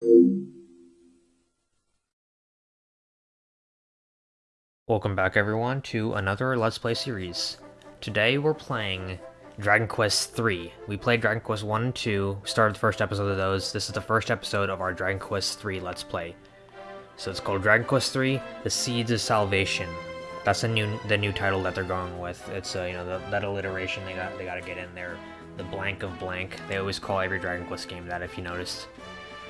Welcome back everyone to another Let's Play series. Today we're playing Dragon Quest III. We played Dragon Quest 1 and 2, started the first episode of those. This is the first episode of our Dragon Quest III Let's Play. So it's called Dragon Quest III: The Seeds of Salvation. That's the new the new title that they're going with. It's uh, you know the, that alliteration they got they got to get in there. The blank of blank. They always call every Dragon Quest game that if you noticed.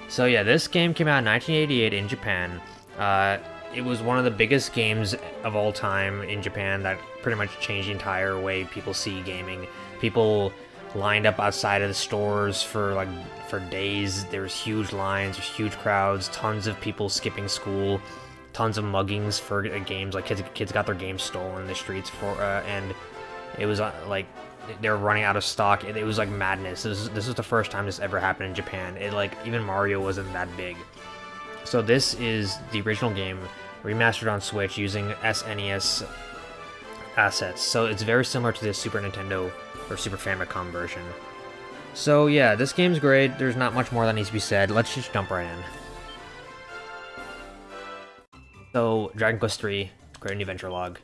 So yeah, this game came out in 1988 in Japan. Uh, it was one of the biggest games of all time in Japan that pretty much changed the entire way people see gaming. People lined up outside of the stores for like for days. There was huge lines, there's huge crowds, tons of people skipping school, tons of muggings for games. Like kids, kids got their games stolen in the streets for, uh, and it was uh, like they were running out of stock. It, it was like madness. This is, this is the first time this ever happened in Japan. It like even Mario wasn't that big. So this is the original game remastered on Switch using SNES assets. So it's very similar to the Super Nintendo or Super Famicom version. So yeah, this game's great. There's not much more that needs to be said. Let's just jump right in. So, Dragon Quest III, create a new adventure log.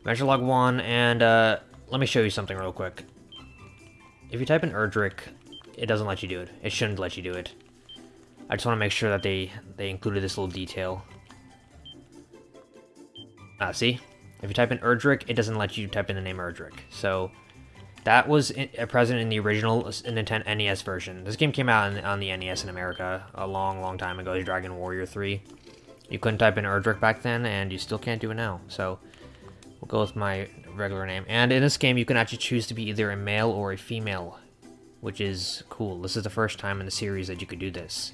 Adventure log 1, and uh, let me show you something real quick. If you type in Erdrick, it doesn't let you do it. It shouldn't let you do it. I just want to make sure that they, they included this little detail. Ah, see? If you type in Erdrick, it doesn't let you type in the name Erdrick. So, that was uh, present in the original Nintendo NES version. This game came out on, on the NES in America a long, long time ago, Dragon Warrior 3. You couldn't type in Erdrick back then, and you still can't do it now. So, we'll go with my regular name. And in this game, you can actually choose to be either a male or a female, which is cool. This is the first time in the series that you could do this.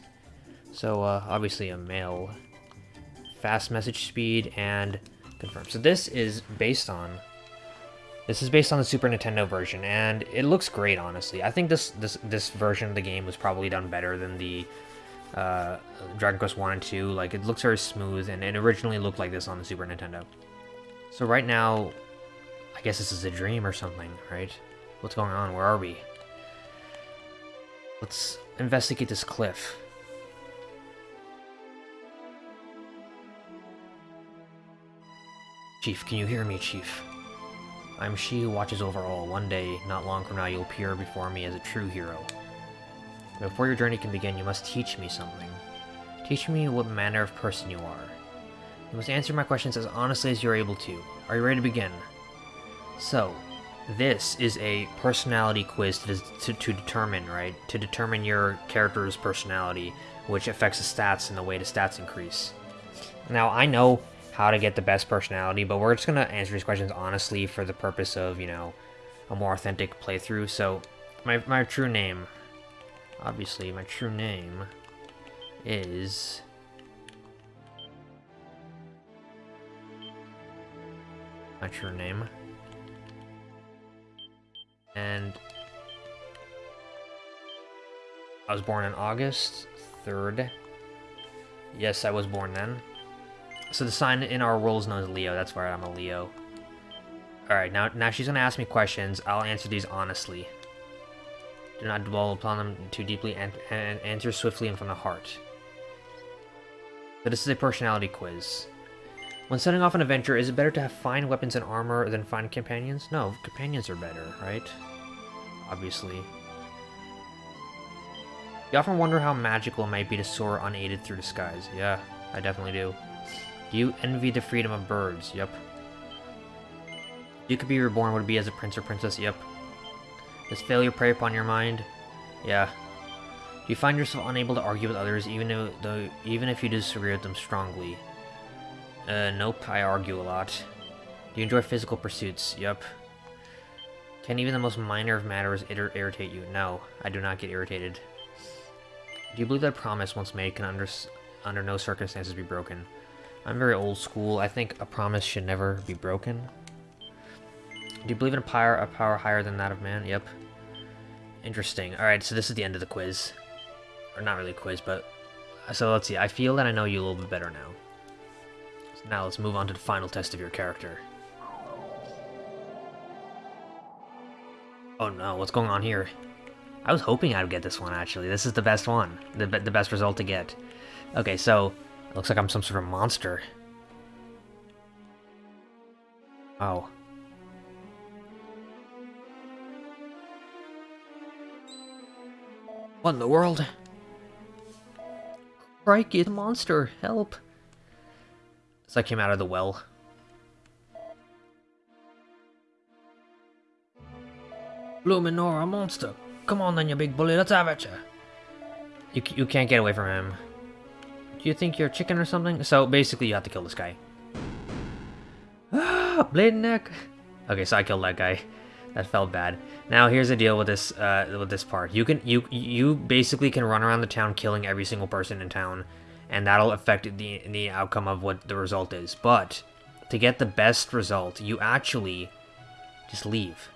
So, uh, obviously a male. Fast message speed and confirm. So this is based on... This is based on the Super Nintendo version, and it looks great, honestly. I think this this this version of the game was probably done better than the uh, Dragon Quest 1 and 2. Like, it looks very smooth, and it originally looked like this on the Super Nintendo. So right now, I guess this is a dream or something, right? What's going on? Where are we? Let's investigate this cliff. Chief, can you hear me, Chief? I'm she who watches over all. One day, not long from now, you'll appear before me as a true hero. Before your journey can begin, you must teach me something. Teach me what manner of person you are. You must answer my questions as honestly as you're able to. Are you ready to begin? So, this is a personality quiz to, to, to, determine, right? To determine your character's personality, which affects the stats and the way the stats increase. Now, I know how to get the best personality, but we're just going to answer these questions honestly for the purpose of, you know, a more authentic playthrough. So, my, my true name, obviously, my true name is... My true name. And... I was born on August 3rd. Yes, I was born then. So the sign in our world is known as Leo. That's why I'm a Leo. Alright, now, now she's going to ask me questions. I'll answer these honestly. Do not dwell upon them too deeply and, and answer swiftly and from the heart. So this is a personality quiz. When setting off on an adventure, is it better to have fine weapons and armor than fine companions? No, companions are better, right? Obviously. You often wonder how magical it might be to soar unaided through the skies. Yeah, I definitely do. Do you envy the freedom of birds? Yep. You could be reborn, would be as a prince or princess? Yep. Does failure prey upon your mind? Yeah. Do you find yourself unable to argue with others, even though, even if you disagree with them strongly? Uh, nope, I argue a lot. Do you enjoy physical pursuits? Yep. Can even the most minor of matters ir irritate you? No, I do not get irritated. Do you believe that a promise once made can under, under no circumstances be broken? I'm very old school. I think a promise should never be broken. Do you believe in a power, a power higher than that of man? Yep. Interesting. Alright, so this is the end of the quiz. Or not really a quiz, but... So let's see. I feel that I know you a little bit better now. Now let's move on to the final test of your character. Oh no, what's going on here? I was hoping I'd get this one, actually. This is the best one. The, the best result to get. Okay, so... Looks like I'm some sort of monster. Oh. What in the world? Crikey, a monster! Help! So I came out of the well. Luminora, monster! Come on then, you big bully, let's have it, you! You, you can't get away from him. Do you think you're a chicken or something? So, basically, you have to kill this guy. Ah, blade neck! Okay, so I killed that guy. That felt bad. Now here's the deal with this uh, with this part. You can you you basically can run around the town killing every single person in town, and that'll affect the the outcome of what the result is. But to get the best result, you actually just leave.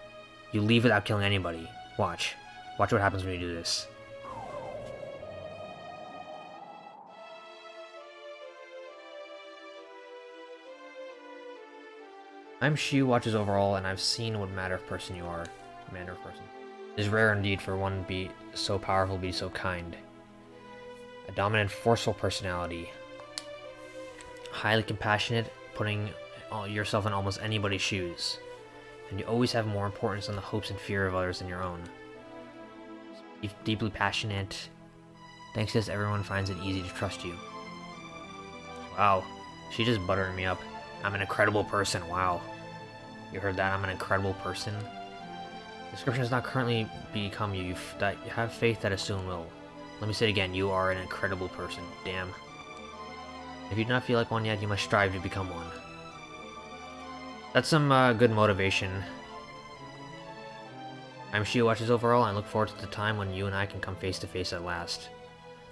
You leave without killing anybody. Watch. Watch what happens when you do this. I'm Shu watches overall, and I've seen what matter of person you are. Manner of person. It is rare indeed for one to be so powerful, be so kind. A dominant, forceful personality. Highly compassionate, putting yourself in almost anybody's shoes. And you always have more importance on the hopes and fear of others than your own. Deeply passionate. Thanks to this, everyone finds it easy to trust you. Wow, she just buttered me up. I'm an incredible person, wow. You heard that? I'm an incredible person. Description does not currently become you, that you have faith that it soon will. Let me say it again, you are an incredible person. Damn. If you do not feel like one yet, you must strive to become one. That's some uh, good motivation. I'm Shio Watches overall, and I look forward to the time when you and I can come face to face at last.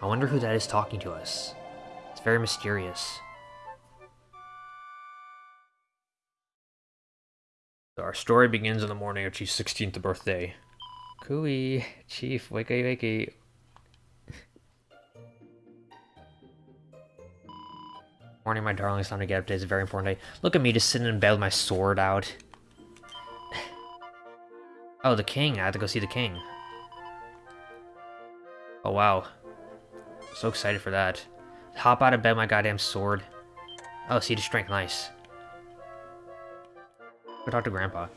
I wonder who that is talking to us. It's very mysterious. Our story begins on the morning of Chief's 16th birthday. Cooey, Chief, wakey wakey. Morning, my darling. It's time to get up. Today's a very important day. Look at me just sitting in bed with my sword out. oh, the king. I have to go see the king. Oh, wow. So excited for that. Hop out of bed, my goddamn sword. Oh, see the strength. Nice. Go talk to Grandpa.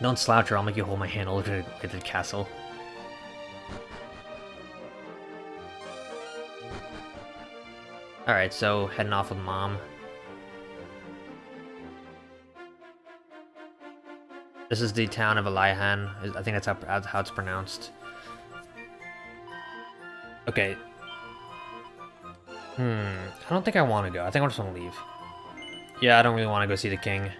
Don't slouch or I'll make you hold my hand all over to the castle. Alright, so heading off with Mom. This is the town of Aliahan. I think that's how, how it's pronounced. Okay. Hmm. I don't think I want to go. I think I just want to leave. Yeah, I don't really want to go see the king.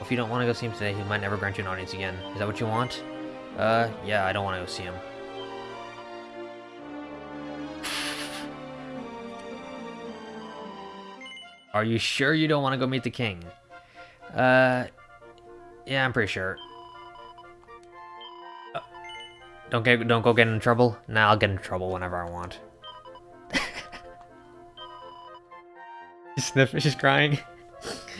If you don't want to go see him today, he might never grant you an audience again. Is that what you want? Uh, yeah, I don't want to go see him. Are you sure you don't want to go meet the king? Uh, yeah, I'm pretty sure. Uh, don't get, don't go get in trouble. Nah, I'll get in trouble whenever I want. she's sniffing. She's crying.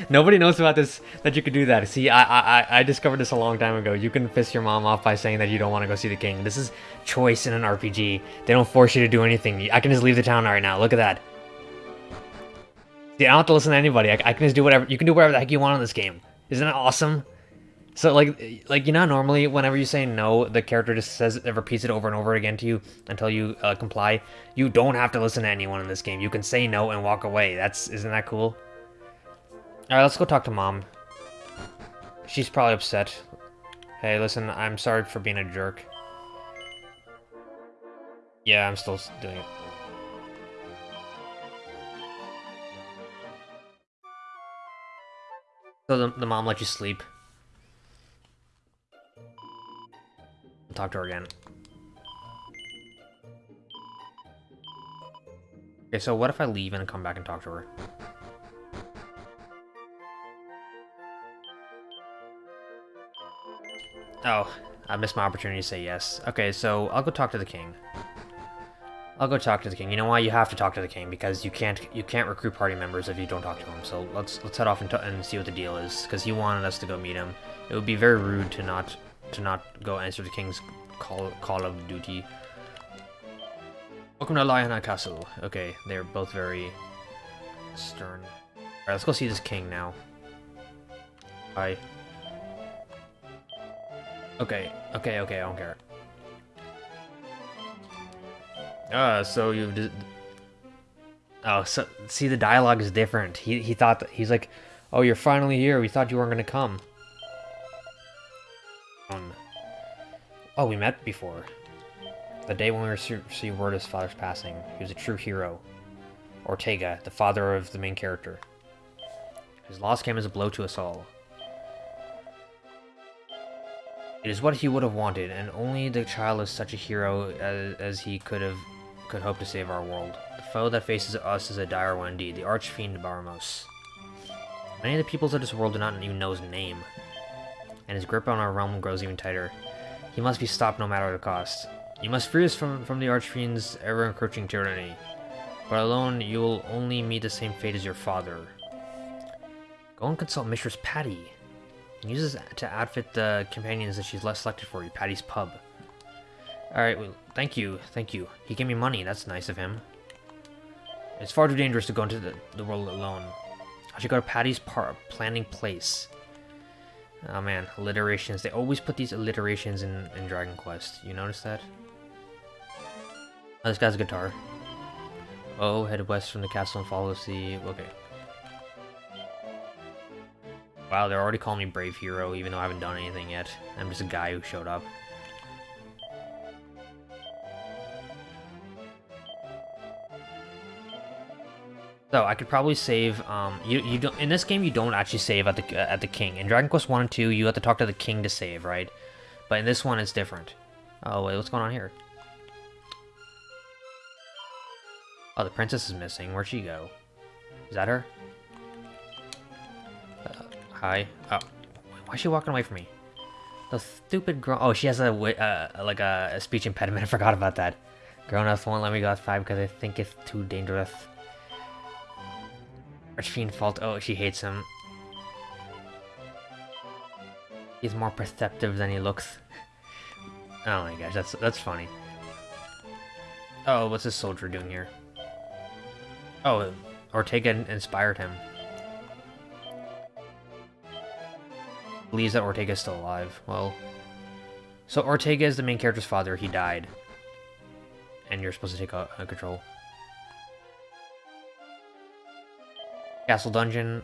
Nobody knows about this, that you could do that. See, I, I, I discovered this a long time ago. You can piss your mom off by saying that you don't want to go see the king. This is choice in an RPG. They don't force you to do anything. I can just leave the town right now. Look at that. See, I don't have to listen to anybody. I, I can just do whatever. You can do whatever the heck you want in this game. Isn't that awesome? So like, like you know, normally whenever you say no, the character just says repeats it over and over again to you until you uh, comply. You don't have to listen to anyone in this game. You can say no and walk away. That's isn't that cool? Alright, let's go talk to mom. She's probably upset. Hey, listen, I'm sorry for being a jerk. Yeah, I'm still doing it. So the, the mom let you sleep. I'll talk to her again. Okay, so what if I leave and come back and talk to her? Oh, I missed my opportunity to say yes. Okay, so I'll go talk to the king. I'll go talk to the king. You know why? You have to talk to the king because you can't you can't recruit party members if you don't talk to him. So let's let's head off and, and see what the deal is because he wanted us to go meet him. It would be very rude to not to not go answer the king's call call of duty. Welcome to Lionheart Castle. Okay, they're both very stern. Alright, let's go see this king now. Hi. Okay, okay, okay, I don't care. Uh, so you. Oh, so, see, the dialogue is different. He, he thought, that, he's like, oh, you're finally here. We thought you weren't going to come. Um, oh, we met before. The day when we received word of his father's passing. He was a true hero. Ortega, the father of the main character. His loss came as a blow to us all. It is what he would have wanted, and only the child is such a hero as, as he could have could hope to save our world. The foe that faces us is a dire one indeed, the Archfiend Baramos. Many of the peoples of this world do not even know his name, and his grip on our realm grows even tighter. He must be stopped no matter the cost. You must free us from, from the Archfiend's ever-encroaching tyranny, but alone you will only meet the same fate as your father. Go and consult Mistress Patty. And use to outfit the companions that she's less selected for you, Patty's Pub. Alright, well, thank you, thank you. He gave me money, that's nice of him. It's far too dangerous to go into the, the world alone. I should go to Patty's par planning place. Oh man, alliterations. They always put these alliterations in, in Dragon Quest. You notice that? Oh, this guy's a guitar. Oh, head west from the castle and follow the... Okay. Wow, they're already calling me Brave Hero, even though I haven't done anything yet. I'm just a guy who showed up. So I could probably save. Um, you you don't in this game you don't actually save at the uh, at the king. In Dragon Quest One and Two, you have to talk to the king to save, right? But in this one, it's different. Oh wait, what's going on here? Oh, the princess is missing. Where'd she go? Is that her? Hi. Oh, why is she walking away from me? The stupid girl. Oh, she has a uh, like a, a speech impediment. I forgot about that. Grown-ups won't let me go outside because I think it's too dangerous. Archfiend fault. Oh, she hates him. He's more perceptive than he looks. oh my gosh, that's that's funny. Oh, what's this soldier doing here? Oh, Ortega inspired him. Believes that Ortega is still alive. Well, so Ortega is the main character's father. He died, and you're supposed to take a, a control. Castle dungeon.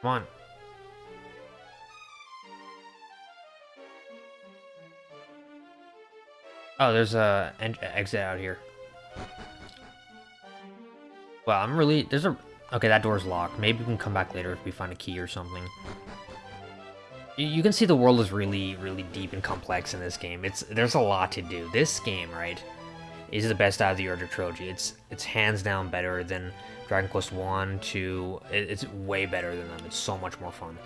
Come on. Oh, there's a exit out here. Well, I'm really... There's a... Okay, that door's locked. Maybe we can come back later if we find a key or something. You can see the world is really, really deep and complex in this game. It's There's a lot to do. This game, right? is the best out of the Erdrick trilogy. It's it's hands down better than Dragon Quest 1, 2. It's way better than them. It's so much more fun.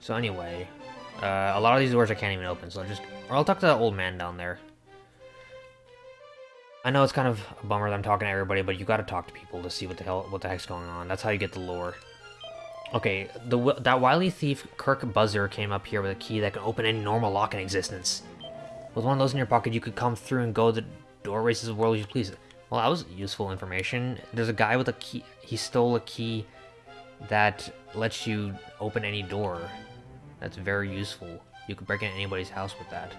So anyway, uh, a lot of these doors I can't even open, so I'll just... Or I'll talk to that old man down there. I know it's kind of a bummer that I'm talking to everybody, but you gotta talk to people to see what the hell, what the heck's going on. That's how you get the lore. Okay, the that wily thief Kirk Buzzer came up here with a key that can open any normal lock in existence. With one of those in your pocket, you could come through and go the doorways of the world you please. Well, that was useful information. There's a guy with a key. He stole a key that lets you open any door. That's very useful. You could break into anybody's house with that.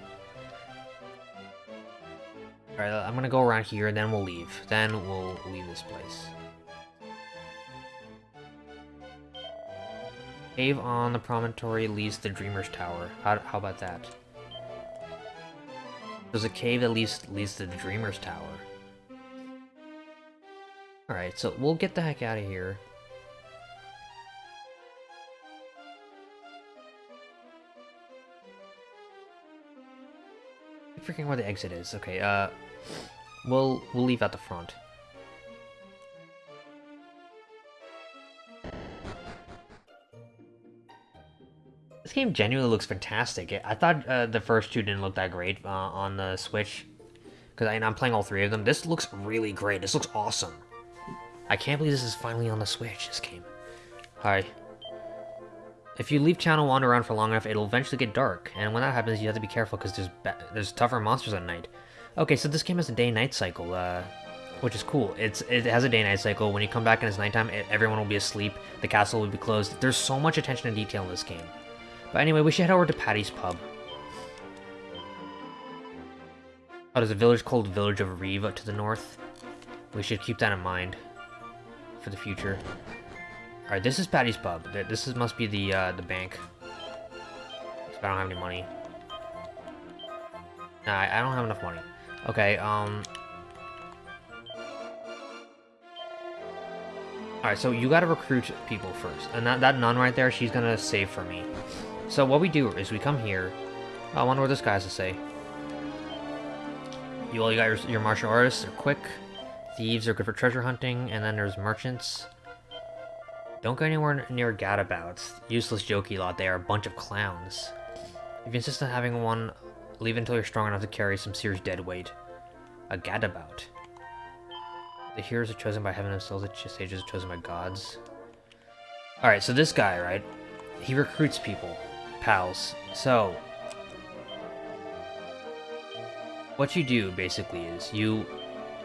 Alright, I'm gonna go around here, and then we'll leave. Then we'll leave this place. Cave on the promontory leads to Dreamer's Tower. How, how about that? There's a cave that leads, leads to the Dreamer's Tower. Alright, so we'll get the heck out of here. Freaking where the exit is. Okay, uh, we'll we'll leave at the front. This game genuinely looks fantastic. I thought uh, the first two didn't look that great uh, on the Switch. because I'm playing all three of them. This looks really great. This looks awesome. I can't believe this is finally on the Switch, this game. Hi. If you leave Channel Wander around for long enough, it'll eventually get dark, and when that happens, you have to be careful because there's there's tougher monsters at night. Okay, so this game has a day-night cycle, uh, which is cool. It's It has a day-night cycle. When you come back and it's nighttime, it, everyone will be asleep, the castle will be closed. There's so much attention to detail in this game. But anyway, we should head over to Patty's Pub. Oh, there's a village called Village of Riva to the north. We should keep that in mind for the future. Alright, this is Patty's Pub. This is, must be the uh, the bank. I don't have any money. Nah, I don't have enough money. Okay, um... Alright, so you gotta recruit people first. And that, that nun right there, she's gonna save for me. So what we do is we come here. I wonder what this guy has to say. You all you got your, your martial artists, they're quick. Thieves are good for treasure hunting, and then there's merchants. Don't go anywhere near gadabouts. Useless jokey lot, they are a bunch of clowns. If you insist on having one, leave until you're strong enough to carry some serious dead weight. A gadabout. The heroes are chosen by heaven themselves, the sages are chosen by gods. Alright, so this guy, right? He recruits people. Pals. So, what you do basically is you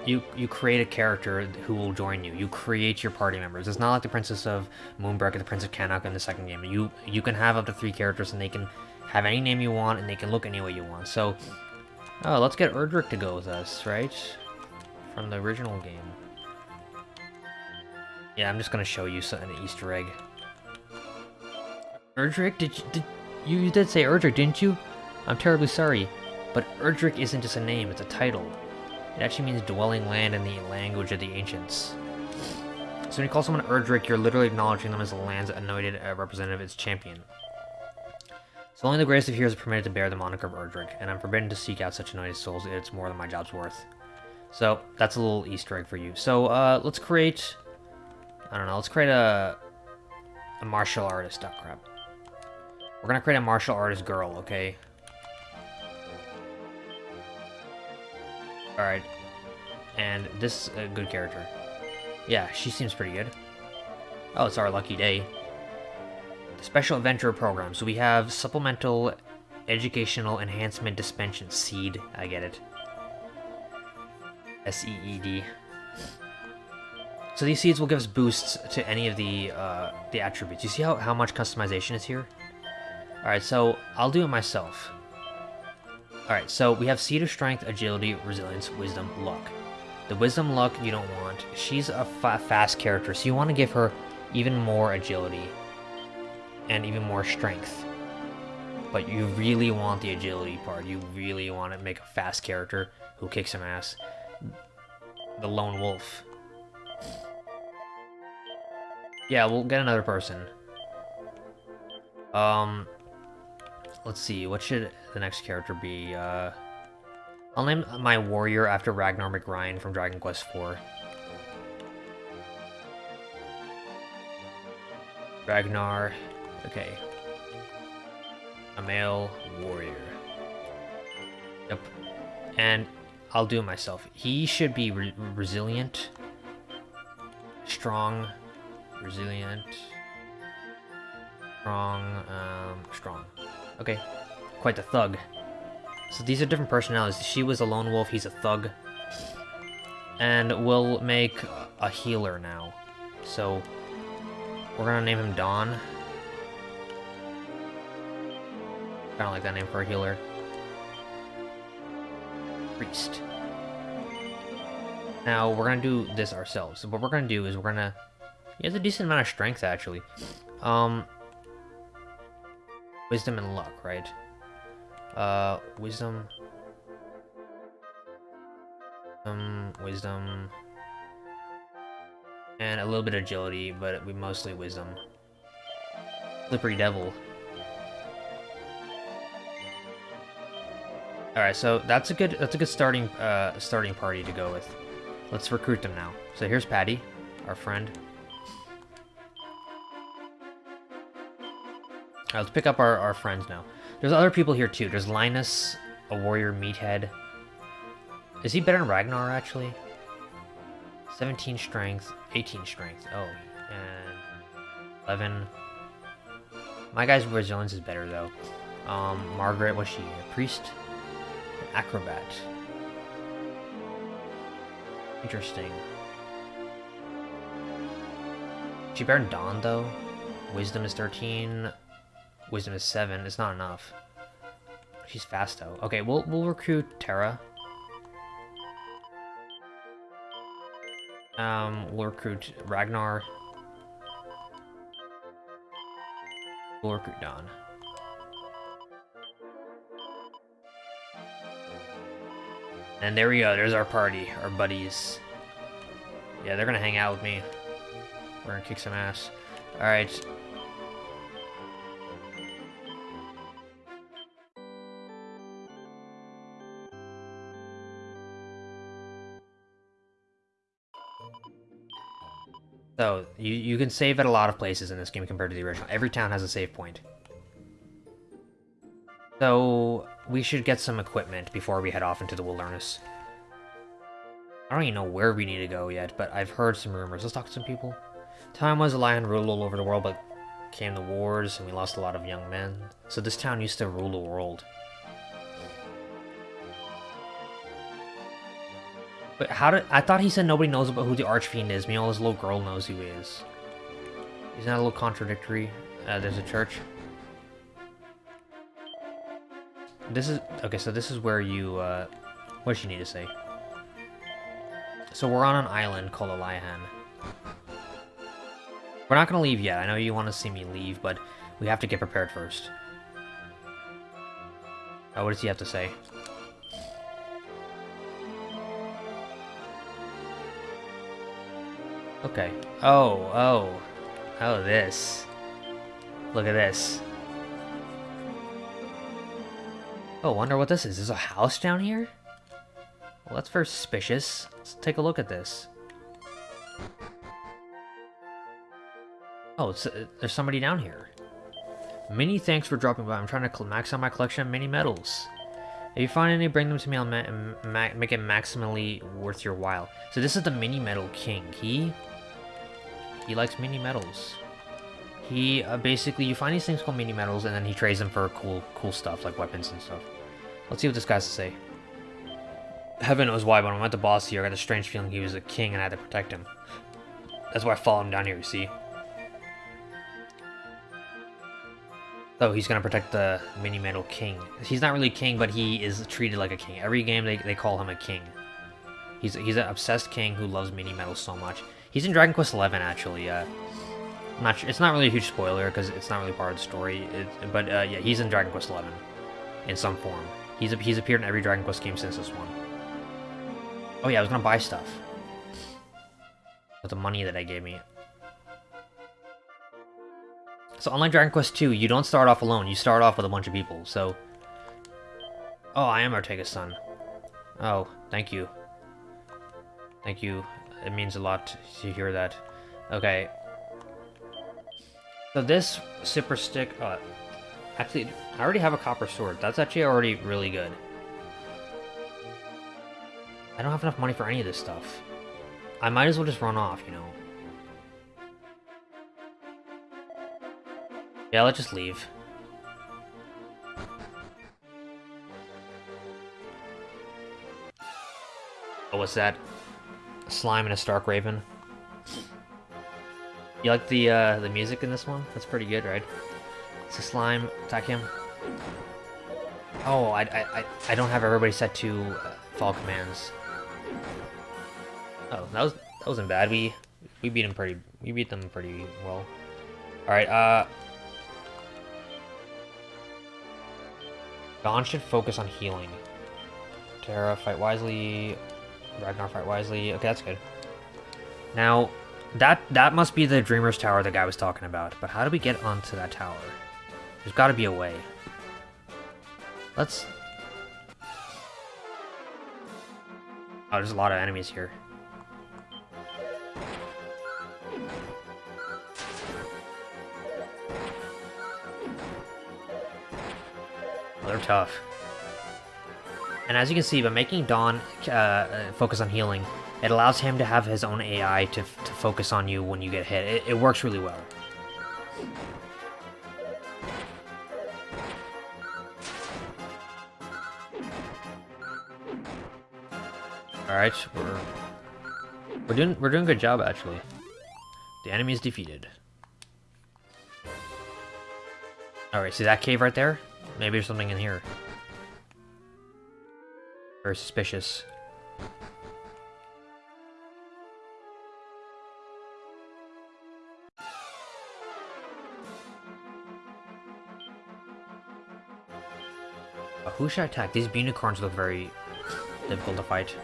you you create a character who will join you. You create your party members. It's not like the Princess of Moonbrooke or the Prince of Cannock in the second game. You you can have up to three characters and they can have any name you want and they can look any way you want. So, oh, let's get Erdrick to go with us, right? From the original game. Yeah, I'm just gonna show you an Easter egg. Erdrick, did you, did you, you did say Erdrick, didn't you? I'm terribly sorry, but Erdrick isn't just a name; it's a title. It actually means dwelling land in the language of the ancients. So when you call someone Erdrick, you're literally acknowledging them as the land's anointed uh, representative, its champion. So only the greatest of heroes are permitted to bear the moniker of Erdrick, and I'm forbidden to seek out such anointed souls, it's more than my job's worth. So, that's a little easter egg for you. So, uh, let's create... I don't know, let's create a... A martial artist. Oh, crap. We're gonna create a martial artist girl, okay? Alright. And this is a good character. Yeah, she seems pretty good. Oh, it's our lucky day. The Special Adventure Program. So we have Supplemental Educational Enhancement Dispensation Seed. I get it. S-E-E-D. So these seeds will give us boosts to any of the uh, the attributes. You see how, how much customization is here? Alright, so I'll do it myself. Alright, so we have of Strength, Agility, Resilience, Wisdom, Luck. The Wisdom Luck you don't want. She's a fa fast character, so you want to give her even more Agility. And even more Strength. But you really want the Agility part. You really want to make a fast character who kicks some ass. The Lone Wolf. Yeah, we'll get another person. Um, let's see, what should the next character be? Uh, I'll name my warrior after Ragnar McRyan from Dragon Quest IV. Ragnar, okay. A male warrior. Yep. And I'll do it myself. He should be re resilient, strong, resilient, strong, um, strong. Okay, quite the thug. So these are different personalities. She was a lone wolf, he's a thug. And we'll make a healer now. So, we're gonna name him Dawn. Kinda like that name for a healer. Priest. Now, we're gonna do this ourselves. So what we're gonna do is we're gonna... He has a decent amount of strength, actually. Um, Wisdom and luck, right? Uh, wisdom. Um, wisdom. And a little bit of agility, but we mostly wisdom. Slippery Devil. Alright, so that's a good that's a good starting uh starting party to go with. Let's recruit them now. So here's Patty, our friend. Right, let's pick up our, our friends now. There's other people here too. There's Linus, a warrior meathead. Is he better than Ragnar, actually? 17 strength, 18 strength. Oh, and 11. My guy's resilience is better, though. Um, Margaret, what's she? A priest? An acrobat. Interesting. She better than Dawn, though? Wisdom is 13. Wisdom is 7. It's not enough. She's fast, though. Okay, we'll, we'll recruit Terra. Um, we'll recruit Ragnar. We'll recruit Dawn. And there we go, there's our party, our buddies. Yeah, they're gonna hang out with me. We're gonna kick some ass. Alright. So, you, you can save at a lot of places in this game compared to the original. Every town has a save point. So, we should get some equipment before we head off into the wilderness. I don't even know where we need to go yet, but I've heard some rumors. Let's talk to some people. Time was a lion ruled all over the world, but came the wars, and we lost a lot of young men. So this town used to rule the world. But how did... I thought he said nobody knows about who the Archfiend is. Meanwhile, this little girl knows who he is. Isn't that a little contradictory? Uh, there's a church. This is... Okay, so this is where you... Uh, what does she need to say? So we're on an island called Aliahan. We're not gonna leave yet. I know you want to see me leave, but we have to get prepared first. Oh, what does he have to say? Okay. Oh, oh. Oh, this. Look at this. Oh, wonder what this is. Is a house down here? Well, that's very suspicious. Let's take a look at this. Oh, uh, there's somebody down here. Many thanks for dropping by. I'm trying to max out my collection of mini medals. If you find any, bring them to me. I'll ma ma make it maximally worth your while. So this is the mini medal king. He he likes mini medals. He uh, basically you find these things called mini medals, and then he trades them for cool cool stuff like weapons and stuff. Let's see what this guy has to say. Heaven knows why, but when I met the boss here, I got a strange feeling he was a king and I had to protect him. That's why I followed him down here, you see? So he's gonna protect the mini medal king. He's not really king, but he is treated like a king. Every game they, they call him a king. He's he's an obsessed king who loves mini medals so much. He's in Dragon Quest XI actually. Uh, not sure, it's not really a huge spoiler because it's not really part of the story. It, but uh, yeah, he's in Dragon Quest XI in some form. He's he's appeared in every Dragon Quest game since this one. Oh yeah, I was gonna buy stuff with the money that I gave me. So unlike Dragon Quest 2, you don't start off alone. You start off with a bunch of people, so... Oh, I am Ortega's son. Oh, thank you. Thank you. It means a lot to hear that. Okay. So this super stick... Uh, actually, I already have a copper sword. That's actually already really good. I don't have enough money for any of this stuff. I might as well just run off, you know. Yeah, let's just leave. Oh, what's that? Slime and a Stark Raven. You like the uh, the music in this one? That's pretty good, right? It's a slime. Attack him. Oh, I, I, I don't have everybody set to uh, fall commands. Oh, that was that wasn't bad. We we beat him pretty we beat them pretty well. All right. Uh, Dawn should focus on healing. Terra, fight wisely. Ragnar, fight wisely. Okay, that's good. Now, that that must be the Dreamer's Tower the guy was talking about. But how do we get onto that tower? There's got to be a way. Let's... Oh, there's a lot of enemies here. they're tough. And as you can see, by making Dawn uh, uh, focus on healing, it allows him to have his own AI to, to focus on you when you get hit. It, it works really well. Alright, we're we're doing we're doing a good job actually. The enemy is defeated. Alright, see that cave right there? Maybe there's something in here. Very suspicious. Who should I attack? These unicorns look very difficult to fight.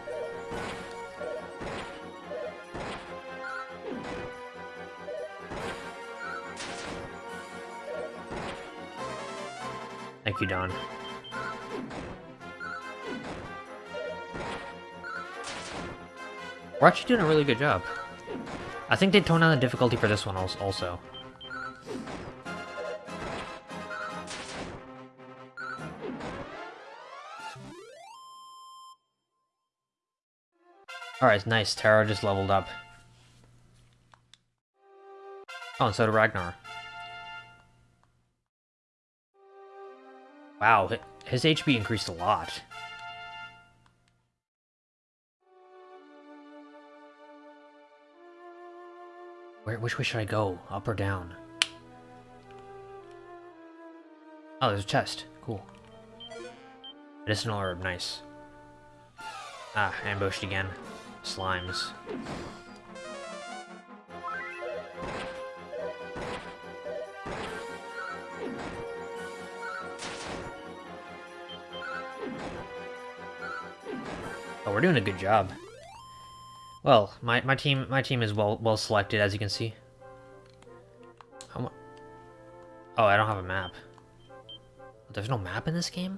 Thank you, Dawn. We're actually doing a really good job. I think they toned down the difficulty for this one also. Alright, nice. Terra just leveled up. Oh, and so did Ragnar. Wow, his HP increased a lot. Where, which way should I go? Up or down? Oh, there's a chest. Cool. Medicinal herb, nice. Ah, ambushed again. Slimes. Oh, we're doing a good job. Well, my, my team my team is well well selected as you can see. oh, I don't have a map. There's no map in this game?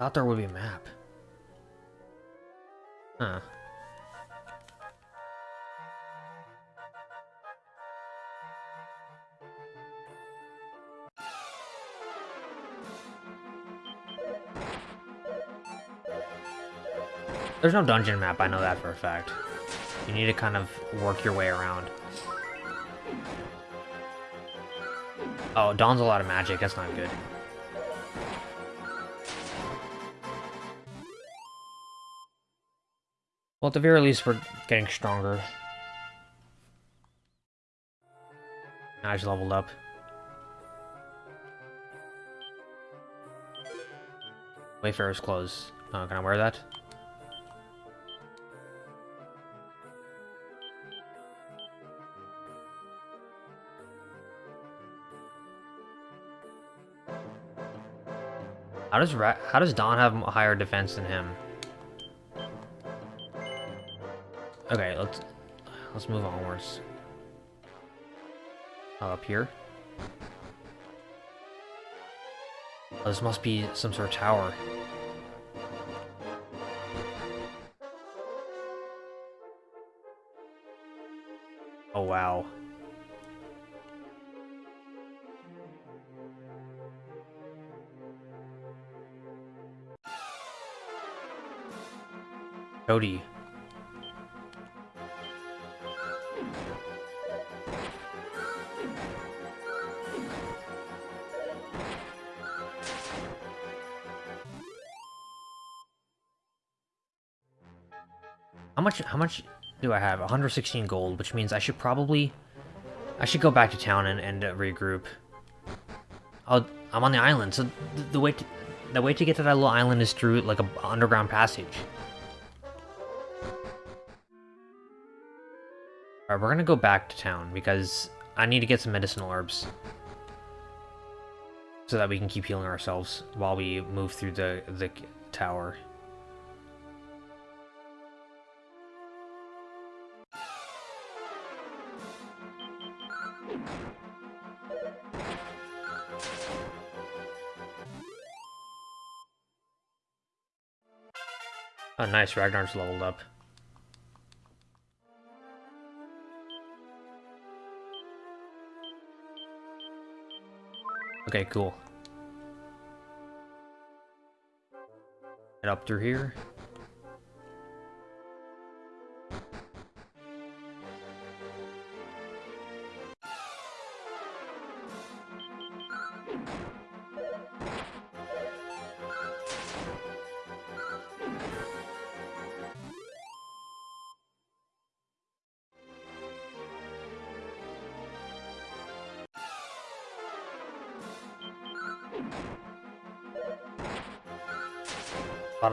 Thought there would be a map. Huh. There's no dungeon map, I know that for a fact. You need to kind of work your way around. Oh, Dawn's a lot of magic, that's not good. Well, at the very least, we're getting stronger. Now I just leveled up. Wayfarer's clothes. Oh, can I wear that? How does Ra how does Dawn have a higher defense than him? Okay, let's let's move onwards. Up here. Oh, this must be some sort of tower. How much, how much do I have? 116 gold, which means I should probably... I should go back to town and, and uh, regroup. i I'm on the island, so the, the way to, the way to get to that little island is through like a underground passage. We're gonna go back to town because I need to get some medicinal herbs. So that we can keep healing ourselves while we move through the, the tower. Oh nice, Ragnar's leveled up. Okay, cool. Get up through here.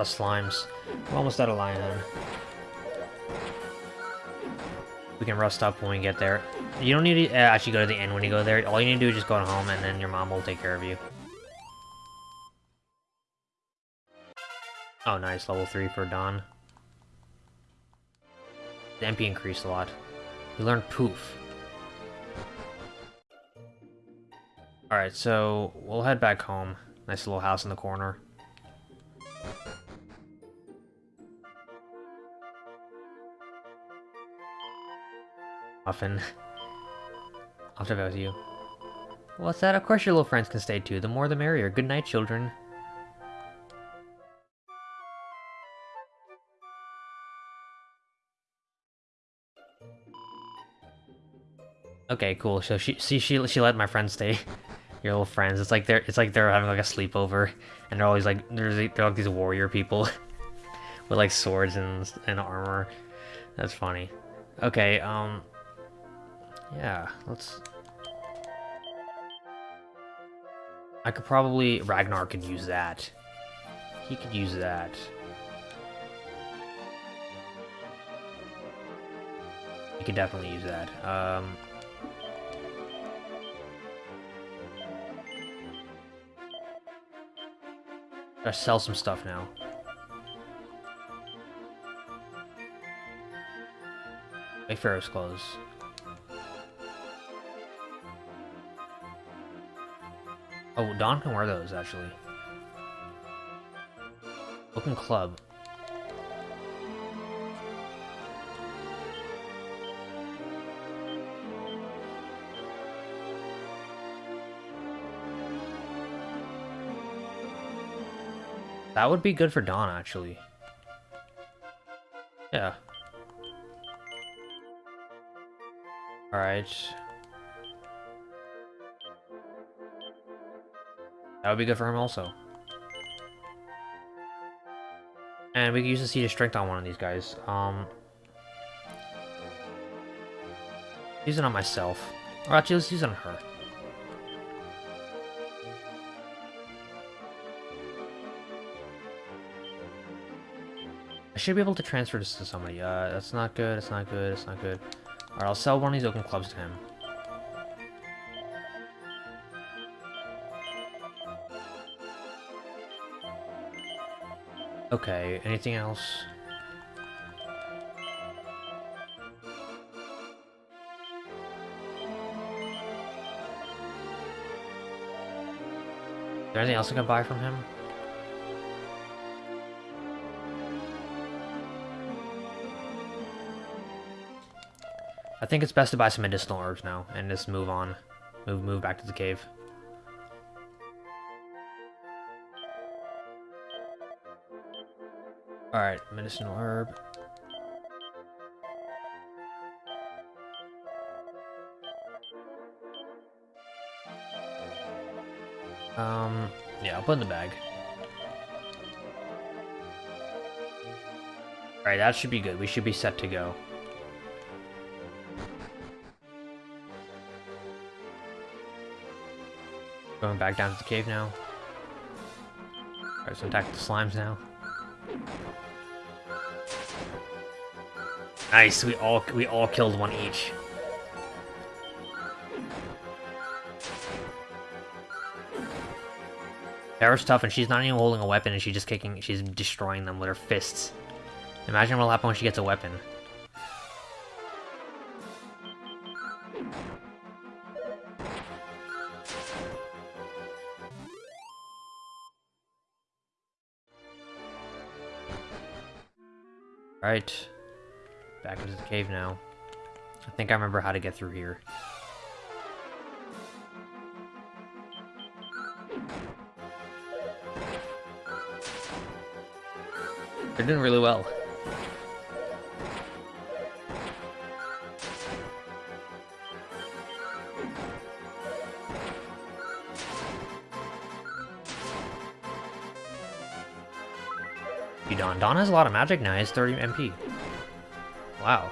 Of slimes. We're almost out of Lionhead. We can rust up when we get there. You don't need to uh, actually go to the end when you go there. All you need to do is just go home and then your mom will take care of you. Oh, nice. Level 3 for Dawn. The MP increased a lot. We learned Poof. Alright, so we'll head back home. Nice little house in the corner. Often. I'll have you. What's that? Of course your little friends can stay too. The more the merrier. Good night, children. Okay, cool. So she see she she let my friends stay. Your little friends. It's like they're it's like they're having like a sleepover, and they're always like there's they're like these warrior people with like swords and and armor. That's funny. Okay, um, yeah, let's. I could probably Ragnar could use that. He could use that. He could definitely use that. Um, Gotta sell some stuff now. Wayfarer's clothes. Oh, Dawn can wear those, actually. Oaken club. That would be good for Dawn, actually. Yeah. Alright. That would be good for him also. And we can use the Seed of Strength on one of these guys. Um, use it on myself. Or actually, let's use it on her. I should be able to transfer this to somebody. Uh, that's not good, it's not good, it's not good. Alright, I'll sell one of these oaken clubs to him. Okay, anything else? Is there anything else I can buy from him? I think it's best to buy some medicinal herbs now and just move on. Move move back to the cave. Alright, medicinal herb. Um, yeah, I'll put in the bag. Alright, that should be good. We should be set to go. Going back down to the cave now. Alright, so attack the slimes now. Nice, we all we all killed one each. Tara's tough and she's not even holding a weapon and she's just kicking she's destroying them with her fists. Imagine what'll happen when she gets a weapon. Alright. Back into the cave now. I think I remember how to get through here. They're doing really well. Don. Don has a lot of magic now. He has 30 MP. Wow.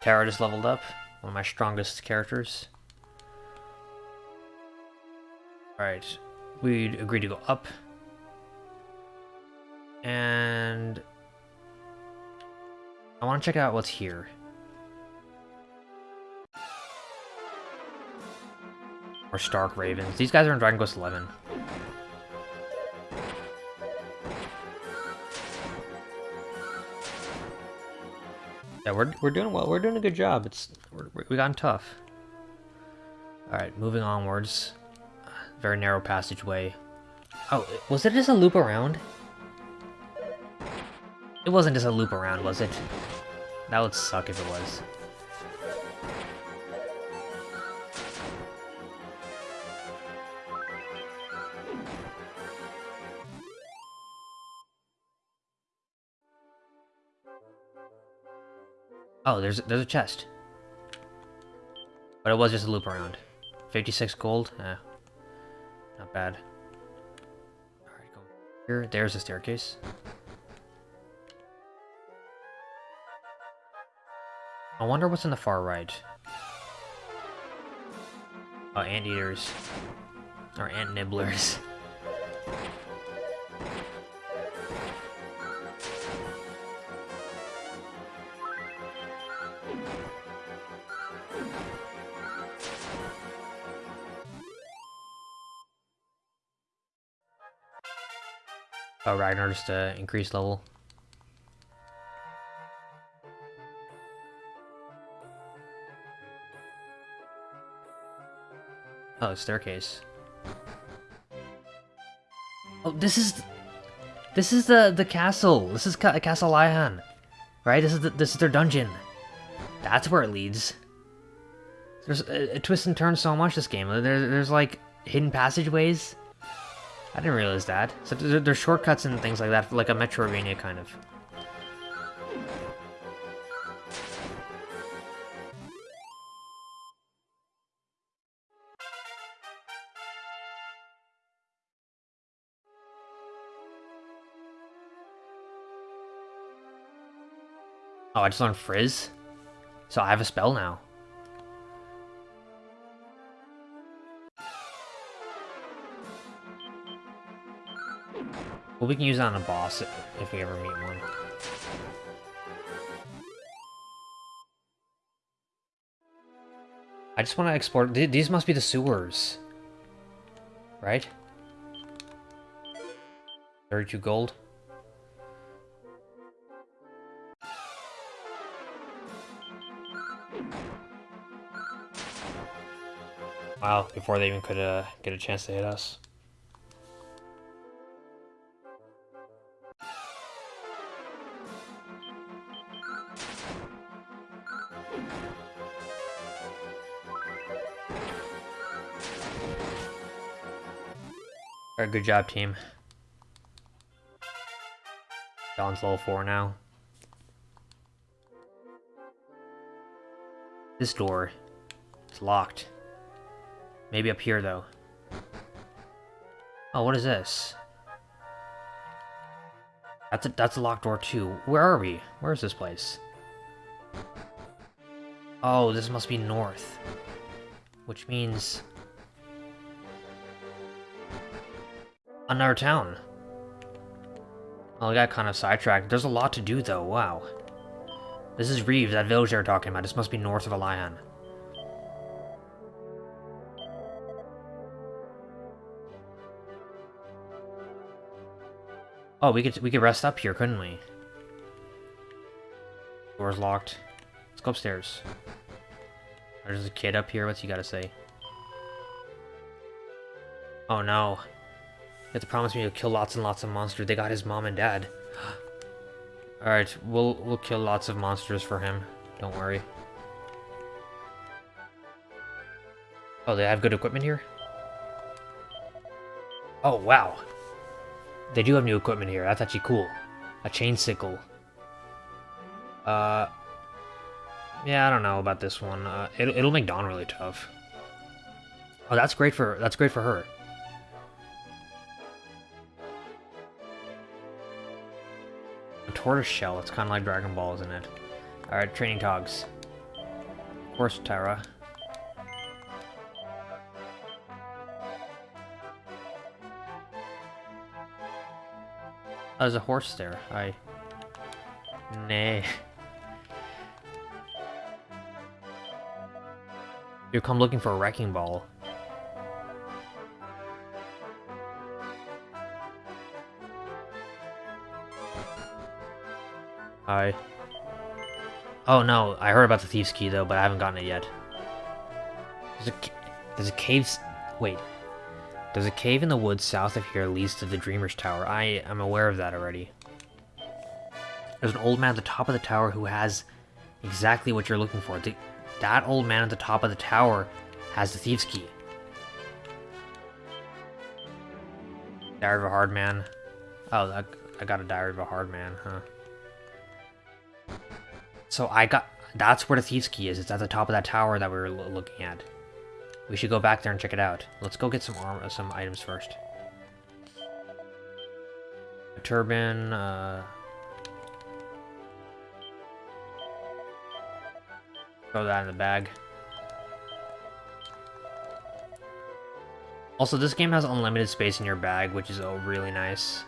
Terra just leveled up. One of my strongest characters. Alright. We agreed to go up. And... I want to check out what's here. Or Stark Ravens. These guys are in Dragon Quest 11. Yeah, we're, we're doing well. We're doing a good job. It's we're, we gotten tough. All right, moving onwards. Very narrow passageway. Oh, was it just a loop around? It wasn't just a loop around, was it? That would suck if it was. Oh, there's there's a chest. But it was just a loop around. 56 gold? Eh. Not bad. Alright, go here. There's a staircase. I wonder what's in the far right. Oh, anteaters. Or ant nibblers. Oh, Ragnar just uh, increased level. Oh, staircase. Oh, this is... This is the the castle. This is Ca Castle Aliahan. Right? This is the, this is their dungeon. That's where it leads. There's a, a twist and turn so much this game. There, there's like hidden passageways. I didn't realize that. So there's shortcuts and things like that, like a Metroidvania kind of. Oh, I just learned Frizz? So I have a spell now. Well, we can use it on a boss if we ever meet one. I just want to explore... These must be the sewers. Right? 32 gold. Wow, before they even could uh, get a chance to hit us. Good job, team. Don's level 4 now. This door is locked. Maybe up here, though. Oh, what is this? That's a, that's a locked door, too. Where are we? Where is this place? Oh, this must be north. Which means... Another town. Well, I got kind of sidetracked. There's a lot to do, though. Wow. This is Reeves, that village they were talking about. This must be north of Aliahan. Oh, we could we could rest up here, couldn't we? Door's locked. Let's go upstairs. There's a kid up here. What's he got to say? Oh no. Have to promise me you'll kill lots and lots of monsters. They got his mom and dad. Alright, we'll we'll kill lots of monsters for him. Don't worry. Oh, they have good equipment here? Oh, wow. They do have new equipment here. That's actually cool. A chain sickle. Uh, yeah, I don't know about this one. Uh, it, it'll make Dawn really tough. Oh, that's great for that's great for her. A tortoise shell. It's kind of like Dragon Ball, isn't it? All right, training togs. Horse Terra. Oh, there's a horse there. I. Nay. You come looking for a wrecking ball. Hi. Oh no, I heard about the Thief's Key though, but I haven't gotten it yet. There's a, there's a cave... Wait. There's a cave in the woods south of here leads to the Dreamer's Tower. I am aware of that already. There's an old man at the top of the tower who has exactly what you're looking for. The, that old man at the top of the tower has the Thief's Key. Diary of a Hard Man. Oh, that, I got a Diary of a Hard Man, huh? So I got... That's where the Thief's Key is. It's at the top of that tower that we were looking at. We should go back there and check it out. Let's go get some arm, uh, some items first. A turban, uh... Throw that in the bag. Also, this game has unlimited space in your bag, which is oh, really nice.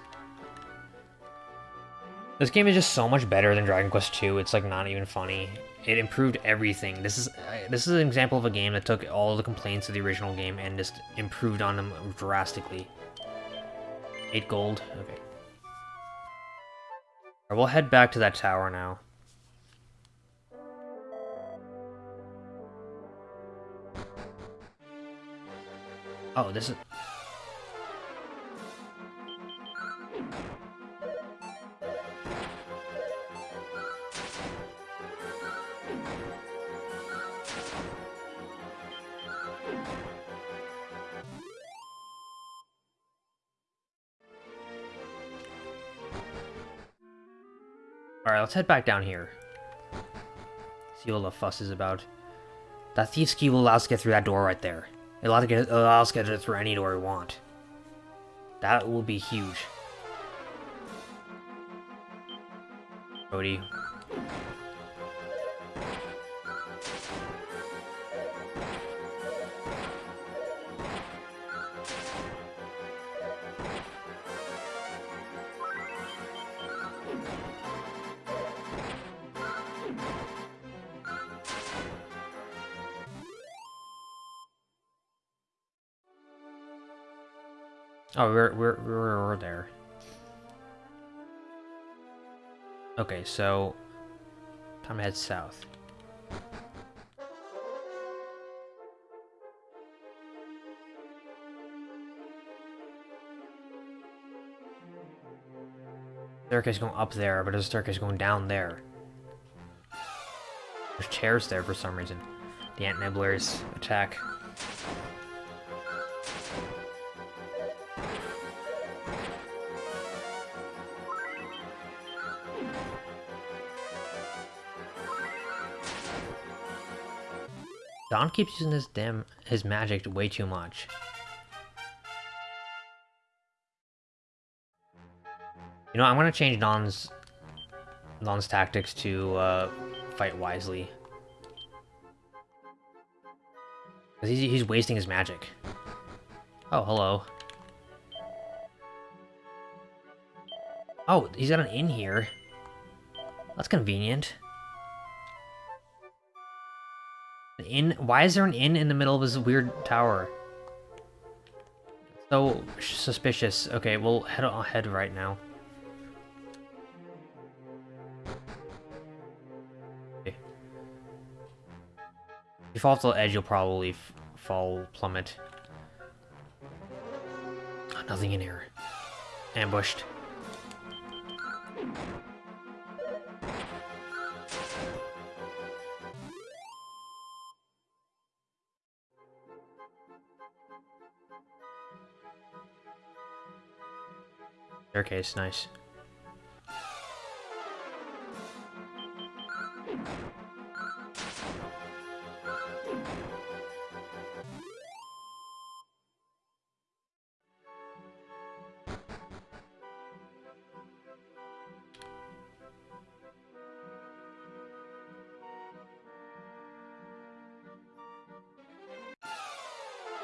This game is just so much better than Dragon Quest II. It's like not even funny. It improved everything. This is uh, this is an example of a game that took all the complaints of the original game and just improved on them drastically. Eight gold. Okay. Right, we'll head back to that tower now. Oh, this is... Alright, let's head back down here. See what the fuss is about. That Thief's Key will allow us to get through that door right there. It allows, get, us to get through any door we want. That will be huge. Cody, Oh, we're, we're, we're, we're there. Okay, so... Time to head south. Staircase going up there, but there's a staircase going down there. There's chairs there for some reason. The Ant Nibblers attack. Don keeps using his damn his magic way too much. You know, I'm gonna change Don's Don's tactics to uh, fight wisely. Cause he's he's wasting his magic. Oh, hello. Oh, he's got an inn here. That's convenient. Inn? Why is there an inn in the middle of this weird tower? So suspicious. Okay, we'll head ahead right now. Okay. If you fall off the edge, you'll probably fall plummet. Oh, nothing in here. Ambushed. Staircase, nice.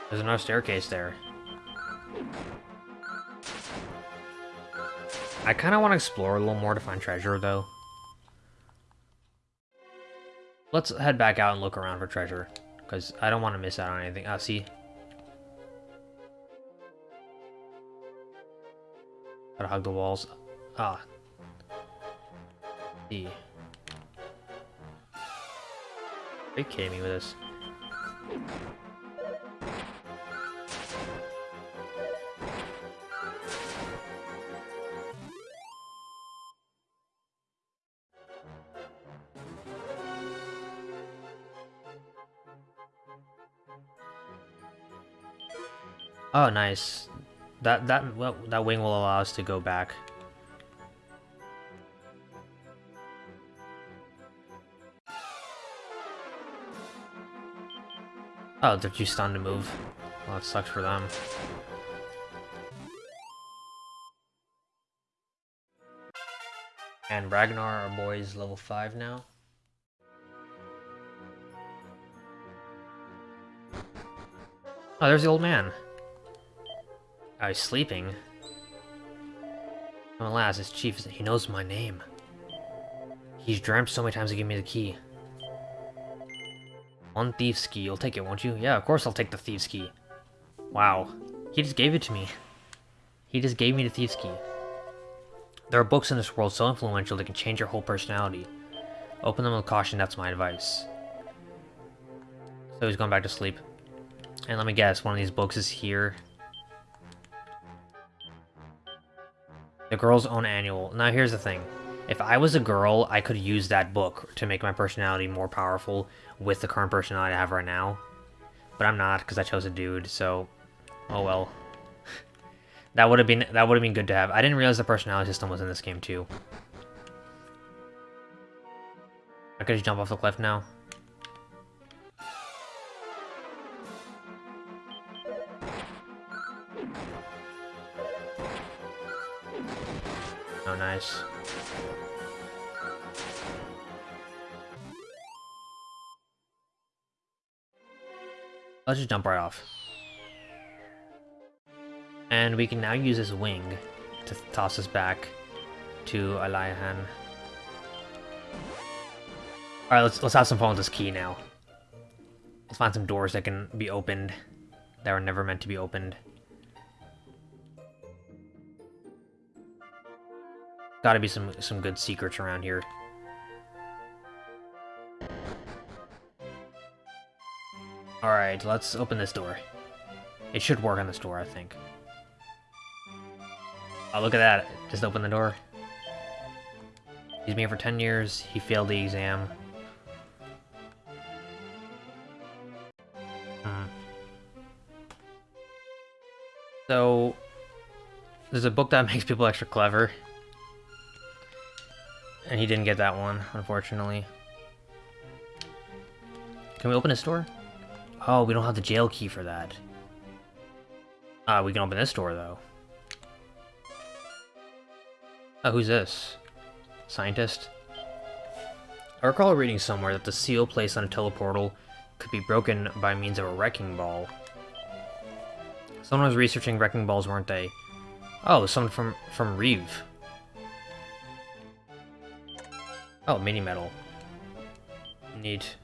There's another staircase there. I kind of want to explore a little more to find treasure, though. Let's head back out and look around for treasure, because I don't want to miss out on anything. Ah, see? Gotta hug the walls. Ah. See. Are you kidding me with this? Oh, nice. That that well, that wing will allow us to go back. Oh, they're too stunned to move. Well, that sucks for them. And Ragnar, our boy, is level 5 now. Oh, there's the old man. Oh, he's sleeping. Oh, alas, his chief, he knows my name. He's dreamt so many times to give me the key. One thief's key, you'll take it, won't you? Yeah, of course I'll take the thief's key. Wow. He just gave it to me. He just gave me the thief's key. There are books in this world so influential they can change your whole personality. Open them with caution, that's my advice. So he's going back to sleep. And let me guess, one of these books is here. The girl's own annual. Now here's the thing. If I was a girl, I could use that book to make my personality more powerful with the current personality I have right now. But I'm not, because I chose a dude, so... Oh well. that would have been that would have been good to have. I didn't realize the personality system was in this game too. I could just jump off the cliff now. Nice. Let's just jump right off. And we can now use this wing to toss us back to Aliahan. Alright, let's, let's have some fun with this key now. Let's find some doors that can be opened that were never meant to be opened. Gotta be some, some good secrets around here. Alright, let's open this door. It should work on this door, I think. Oh, look at that. Just open the door. He's been here for 10 years. He failed the exam. Hmm. So, there's a book that makes people extra clever. And he didn't get that one, unfortunately. Can we open his door? Oh, we don't have the jail key for that. Uh, we can open this door, though. Oh, who's this? Scientist? I recall reading somewhere that the seal placed on a teleportal could be broken by means of a wrecking ball. Someone was researching wrecking balls, weren't they? Oh, someone from, from Reeve. Oh, mini medal. Neat.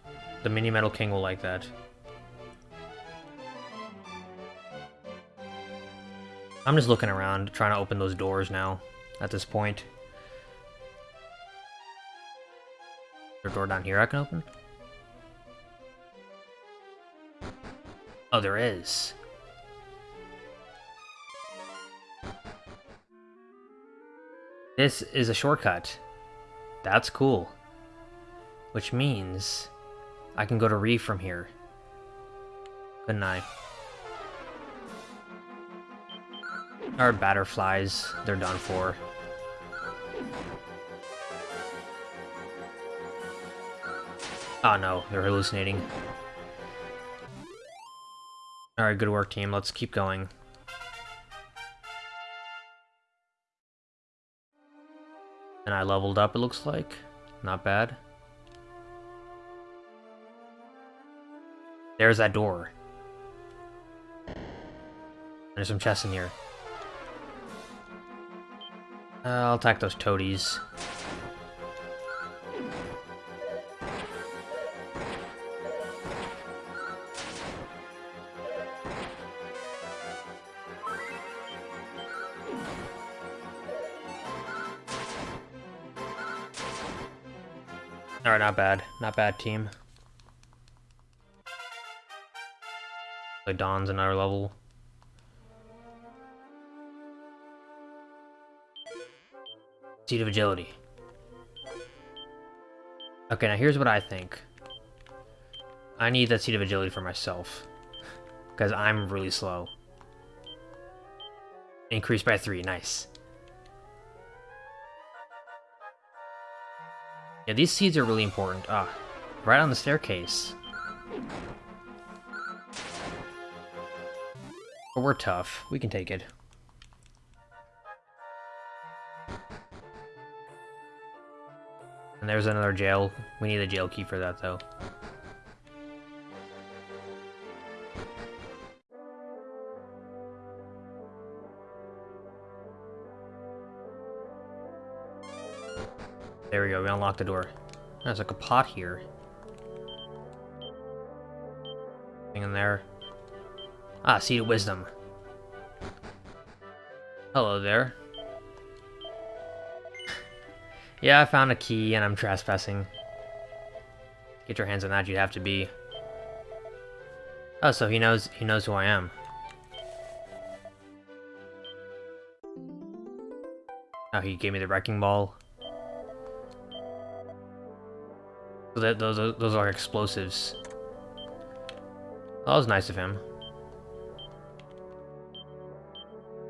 The mini medal king will like that. I'm just looking around, trying to open those doors now, at this point. Is there a door down here I can open? Oh, there is. This is a shortcut. That's cool. Which means I can go to Reeve from here. Couldn't I? Our batterflies, they're done for. Oh no, they're hallucinating. Alright, good work team, let's keep going. And I leveled up, it looks like. Not bad. There's that door. There's some chests in here. Uh, I'll attack those toadies. Bad. Not bad, team. Like Dawn's another level. Seed of Agility. Okay, now here's what I think. I need that Seed of Agility for myself. Because I'm really slow. Increased by three, nice. Yeah, these seeds are really important. Ah, right on the staircase. But we're tough. We can take it. And there's another jail. We need a jail key for that, though. There we go, we unlocked the door. There's like a pot here. Thing in there. Ah, Seed of Wisdom. Hello there. yeah, I found a key and I'm trespassing. Get your hands on that, you'd have to be. Oh, so he knows he knows who I am. Oh, he gave me the wrecking ball. That those are, those are explosives. That was nice of him.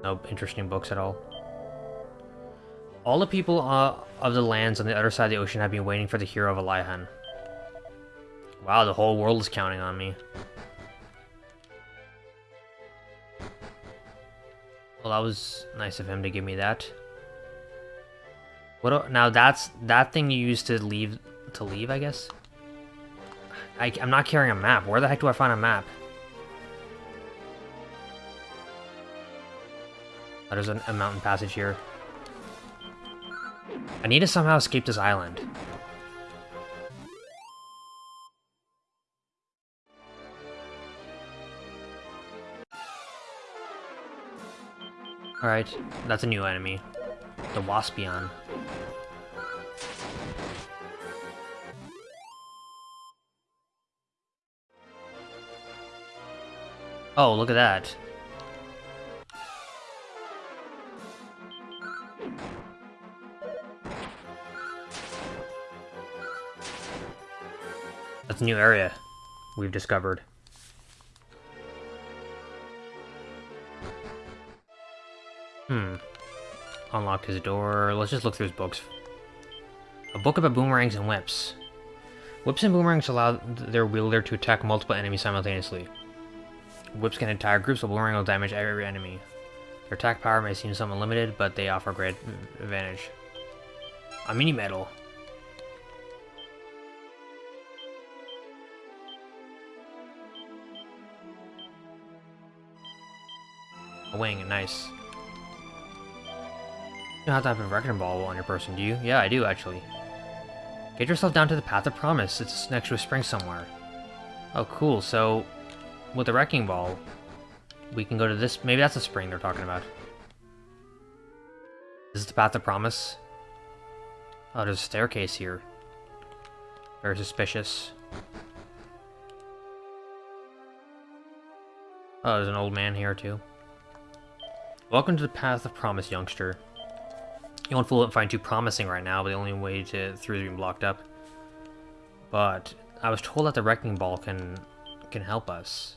No interesting books at all. All the people uh, of the lands on the other side of the ocean have been waiting for the hero of Aliahan. Wow, the whole world is counting on me. Well, that was nice of him to give me that. What? Now that's that thing you used to leave to leave, I guess. I, I'm not carrying a map. Where the heck do I find a map? Oh, there's a, a mountain passage here. I need to somehow escape this island. Alright, that's a new enemy. The Waspion. Oh, look at that. That's a new area we've discovered. Hmm. Unlock his door. Let's just look through his books. A book about boomerangs and whips. Whips and boomerangs allow their wielder to attack multiple enemies simultaneously. Whips can entire groups, of boomerang will damage every enemy. Their attack power may seem somewhat limited, but they offer great mm, advantage. A mini medal. A wing, nice. You don't have to have a wrecking ball on your person, do you? Yeah, I do, actually. Get yourself down to the Path of Promise. It's next to a spring somewhere. Oh, cool. So, with the Wrecking Ball, we can go to this... Maybe that's a spring they're talking about. Is this the Path of Promise? Oh, there's a staircase here. Very suspicious. Oh, there's an old man here, too. Welcome to the Path of Promise, youngster. You won't fool it find too promising right now, but the only way to through is being blocked up. But I was told that the Wrecking Ball can can help us.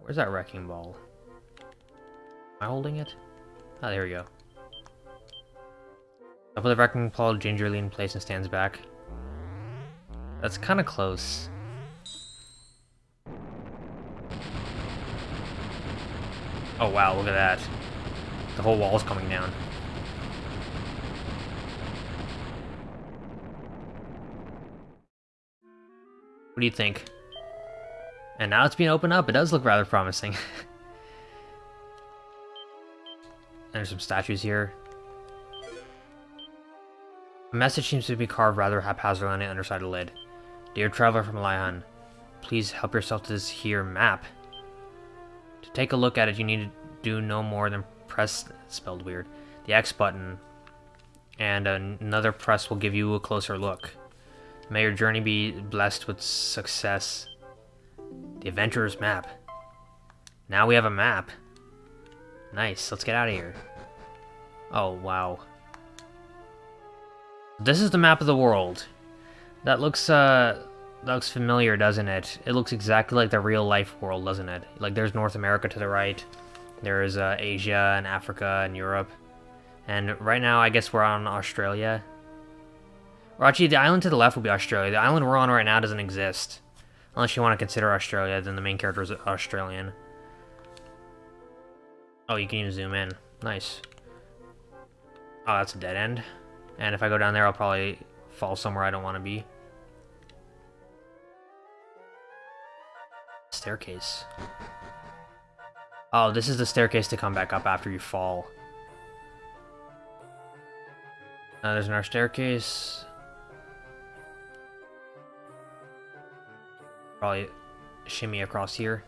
Where's that Wrecking Ball? Am I holding it? Oh, there we go. I put the wrecking ball gingerly in place and stands back. That's kind of close. Oh wow, look at that. The whole wall's coming down. What do you think? And now it's being opened up. It does look rather promising. There's some statues here. A message seems to be carved rather haphazardly on the underside of the lid. Dear traveler from Aliahan, please help yourself to this here map. To take a look at it, you need to do no more than press, spelled weird, the X button, and another press will give you a closer look. May your journey be blessed with success. The Adventurer's Map. Now we have a map. Nice, let's get out of here. Oh, wow. This is the map of the world. That looks, uh, that looks familiar, doesn't it? It looks exactly like the real-life world, doesn't it? Like, there's North America to the right. There's, uh, Asia and Africa and Europe. And right now, I guess we're on Australia. Or actually, the island to the left will be Australia. The island we're on right now doesn't exist. Unless you want to consider Australia, then the main character is Australian. Oh, you can even zoom in. Nice. Oh, that's a dead end. And if I go down there, I'll probably fall somewhere I don't want to be. Staircase. Oh, this is the staircase to come back up after you fall. Uh, there's another staircase. Probably shimmy across here.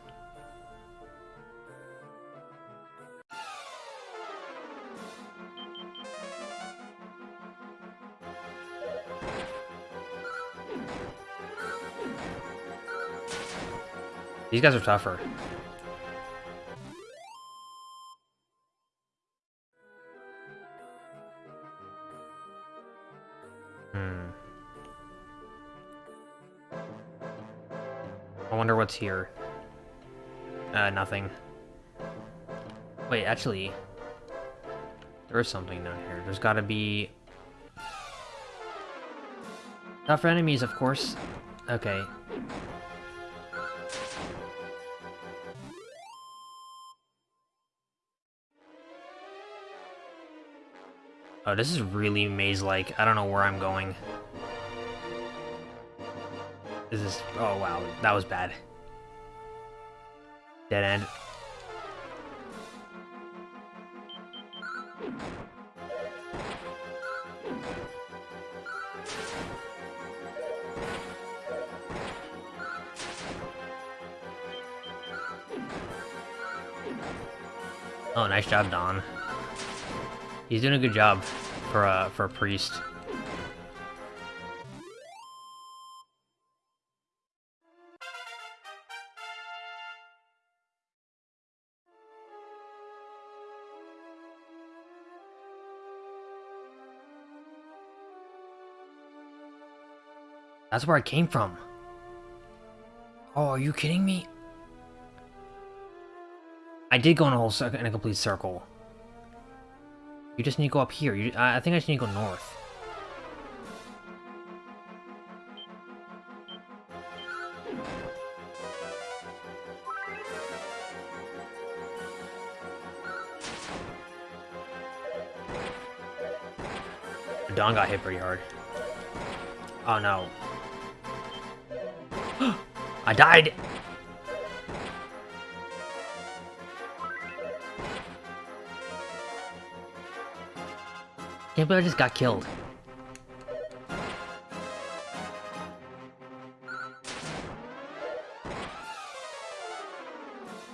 These guys are tougher. What's here. Uh, nothing. Wait, actually... There is something down here. There's gotta be... Not for enemies, of course. Okay. Oh, this is really maze-like. I don't know where I'm going. This is... Oh, wow. That was bad. Dead end. Oh, nice job, Don. He's doing a good job for a, for a priest. That's where I came from. Oh, are you kidding me? I did go in a whole circle, in a complete circle. You just need to go up here. You, I think I just need to go north. Don got hit pretty hard. Oh no. I died! Can't believe I just got killed.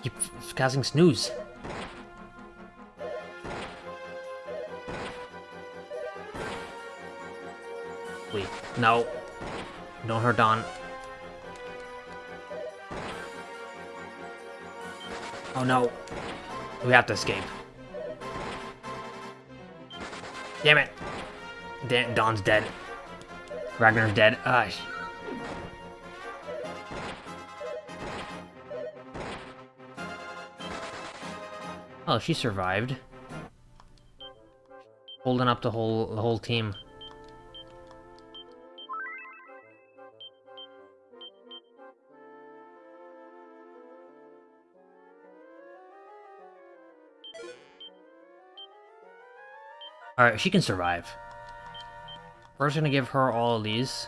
Keep casting snooze. Wait, no. Don't hurt Don. Oh no. We have to escape. Damn it. Dan Don's dead. Ragnar's dead. Ah. Oh, she survived. Holding up the whole the whole team. Alright, she can survive. We're just gonna give her all of these.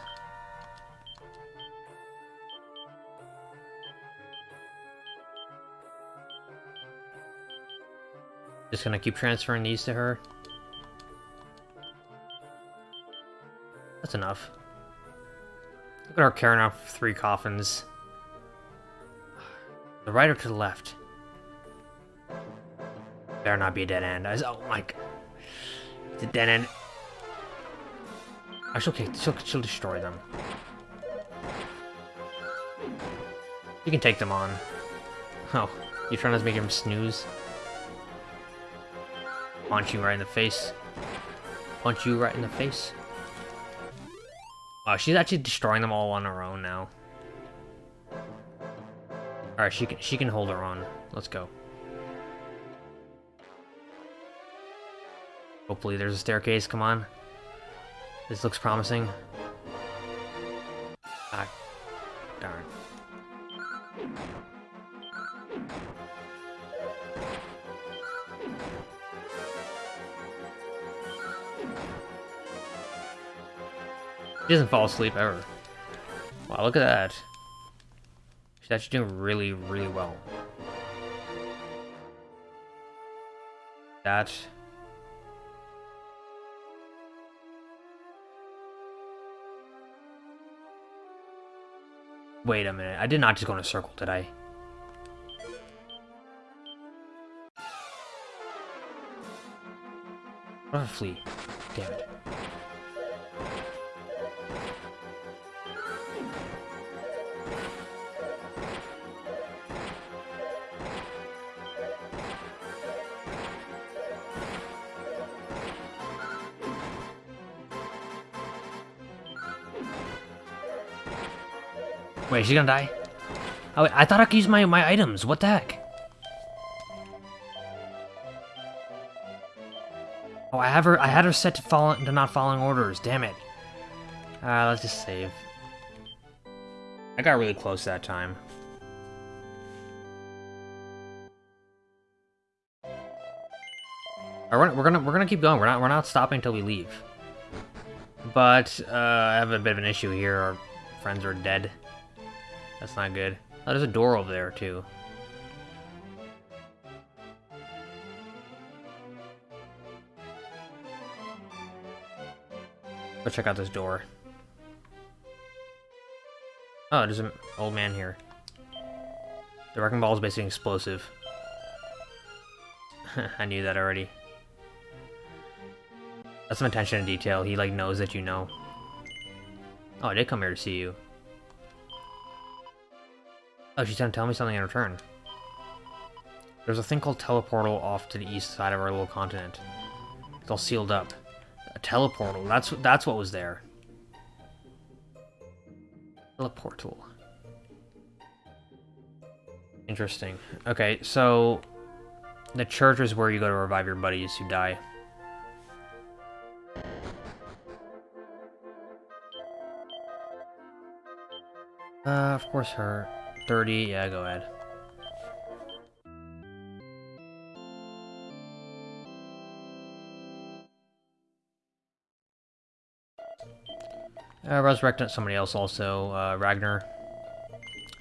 Just gonna keep transferring these to her. That's enough. Look at her carrying off three coffins. The right or to the left? Better not be a dead end. I, oh my... It's a dead end. Actually, okay, she'll, she'll destroy them. You can take them on. Oh, you trying to make him snooze? Punch you right in the face. Punch you right in the face. Oh, she's actually destroying them all on her own now. Alright, she can she can hold her on. Let's go. Hopefully there's a staircase, come on. This looks promising. Ah, darn. She doesn't fall asleep ever. Wow, look at that. She's actually doing really, really well. That. Wait a minute, I did not just go in a circle, did I? What I flee? Damn it. Wait, she's gonna die? Oh, wait, I thought I could use my, my items. What the heck? Oh, I have her. I had her set to fall to not following orders. Damn it. Uh, let's just save. I got really close that time. We're gonna, we're gonna we're gonna keep going. We're not we're not stopping until we leave. But uh, I have a bit of an issue here. Our friends are dead. That's not good. Oh, there's a door over there, too. Let's check out this door. Oh, there's an old man here. The wrecking ball is basically explosive. I knew that already. That's some attention to detail. He, like, knows that you know. Oh, I did come here to see you. Oh, she's gonna tell me something in return. There's a thing called teleportal off to the east side of our little continent. It's all sealed up. A teleportal. That's that's what was there. Teleportal. Interesting. Okay, so the church is where you go to revive your buddies who die. Uh, of course her. 30, yeah, go ahead. Uh, resurrecting somebody else also, uh, Ragnar.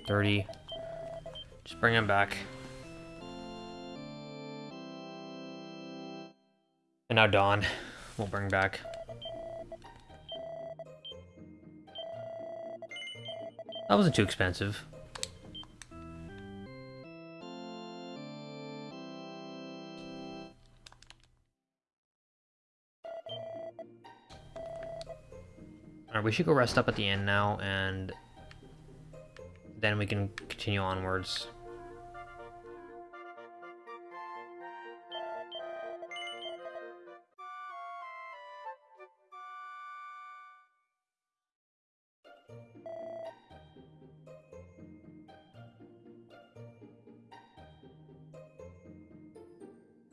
30. Just bring him back. And now Dawn, we'll bring back. That wasn't too expensive. We should go rest up at the inn now, and then we can continue onwards.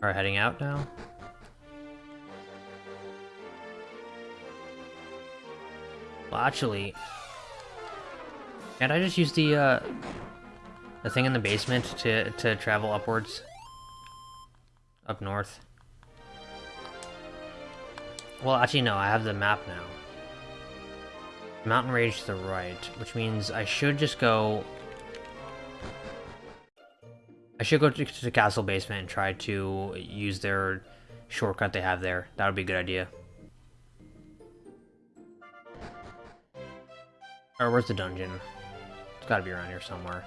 Are heading out now? Well, actually... Can't I just use the, uh... The thing in the basement to, to travel upwards? Up north? Well, actually, no, I have the map now. Mountain range to the right, which means I should just go... I should go to, to the castle basement and try to use their shortcut they have there. That would be a good idea. Or where's the dungeon? It's gotta be around here somewhere.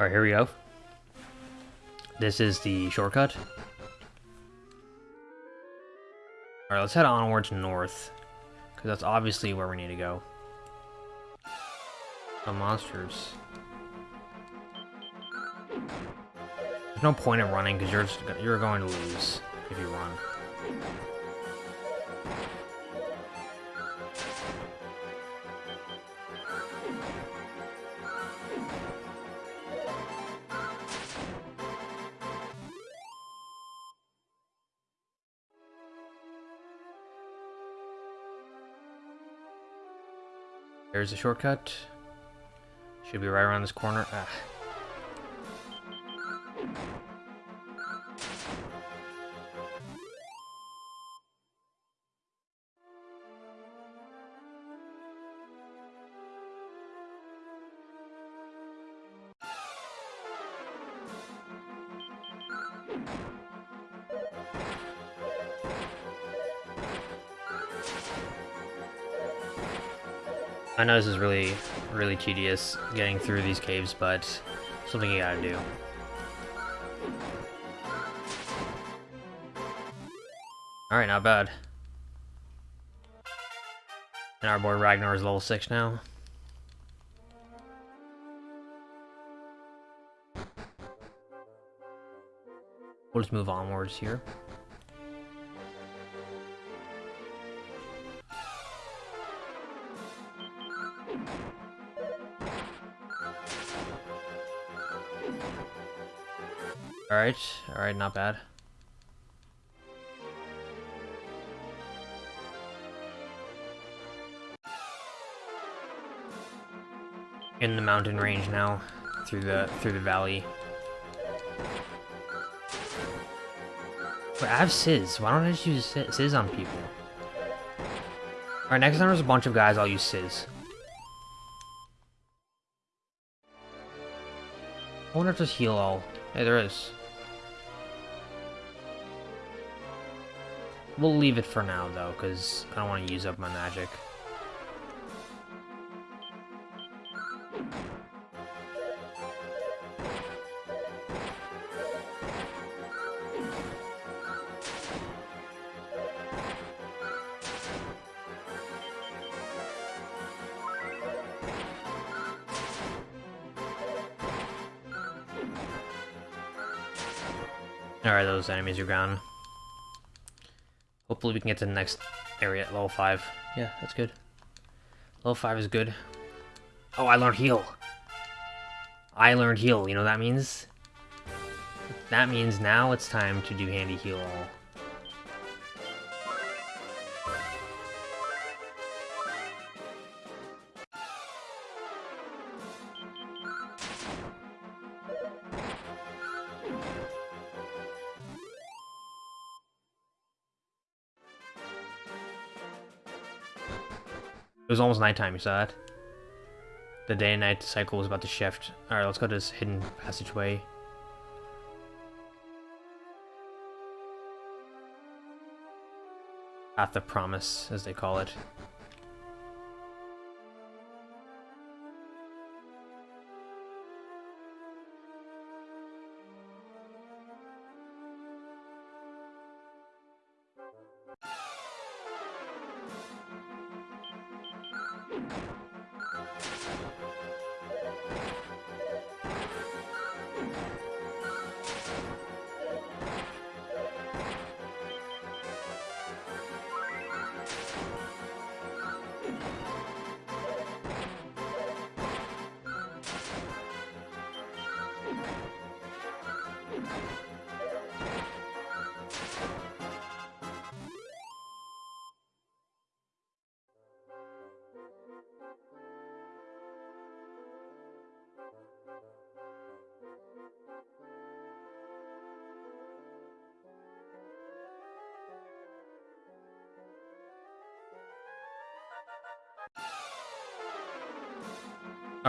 Alright, here we go. This is the shortcut. Alright, let's head onwards north. Because that's obviously where we need to go. The monsters. There's no point in running because you're just, you're going to lose if you run. There's a shortcut. Should be right around this corner. Ah. Know this is really, really tedious getting through these caves, but something you gotta do. Alright, not bad. And our boy Ragnar is level 6 now. We'll just move onwards here. Alright, alright, not bad. In the mountain range now, through the through the valley. But I have Sizz. Why don't I just use Sizz on people? Alright, next time there's a bunch of guys, I'll use Sizz. I wonder if there's heal all. Hey, there is. We'll leave it for now, though, because I don't want to use up my magic. Alright, those enemies are gone. Hopefully we can get to the next area at level 5. Yeah, that's good. Level 5 is good. Oh, I learned heal. I learned heal. You know what that means? That means now it's time to do handy heal was almost nighttime, you saw that? The day and night cycle was about to shift. Alright, let's go to this hidden passageway. Path of Promise, as they call it.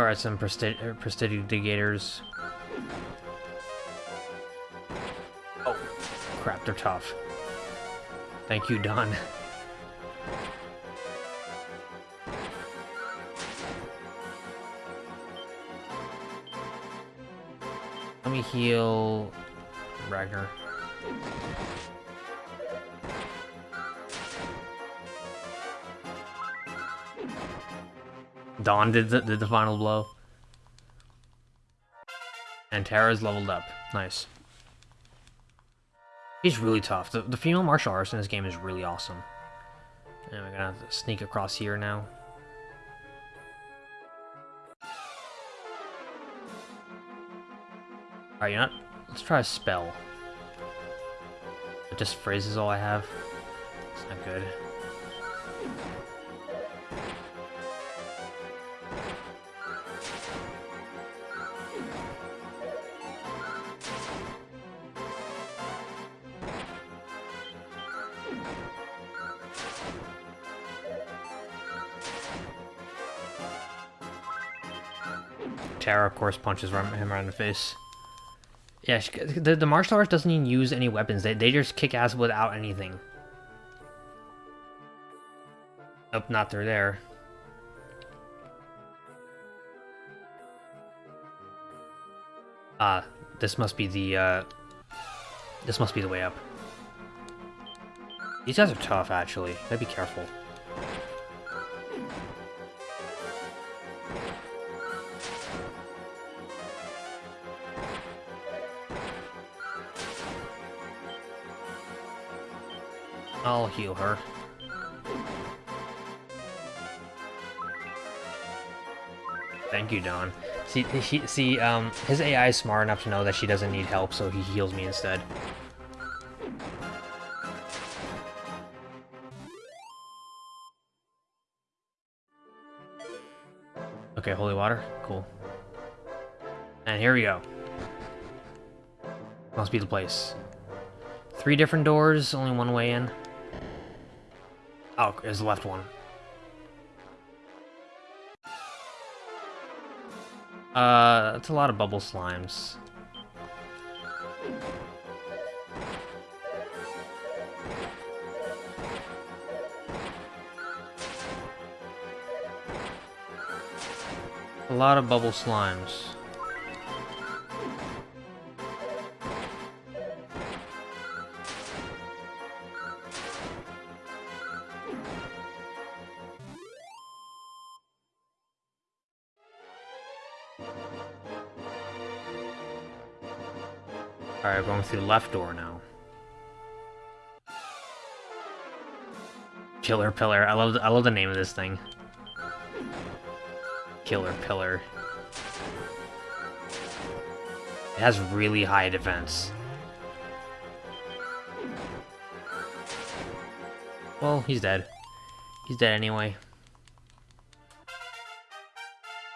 Alright, some er, prestidigators. Oh, crap, they're tough. Thank you, Dawn. Let me heal Ragnar. Dawn did the, did the final blow. And Terra's leveled up. Nice. He's really tough. The, the female martial arts in this game is really awesome. And we're gonna have to sneak across here now. Alright, you know? Let's try a spell. It just phrases all I have. It's not good. Terra, of course, punches him right in the face. Yeah, she, the, the martial arts doesn't even use any weapons. They, they just kick ass without anything. Nope, not through there. Ah, this must be the, uh... This must be the way up. These guys are tough, actually. Gotta be careful. I'll heal her. Thank you, Dawn. See, he, see, um, his AI is smart enough to know that she doesn't need help, so he heals me instead. Okay, holy water. Cool. And here we go. Must be the place. Three different doors, only one way in. Oh, there's the left one. Uh, it's a lot of bubble slimes. A lot of bubble slimes. Through the left door now. Killer Pillar. I love I love the name of this thing. Killer Pillar. It has really high defense. Well, he's dead. He's dead anyway.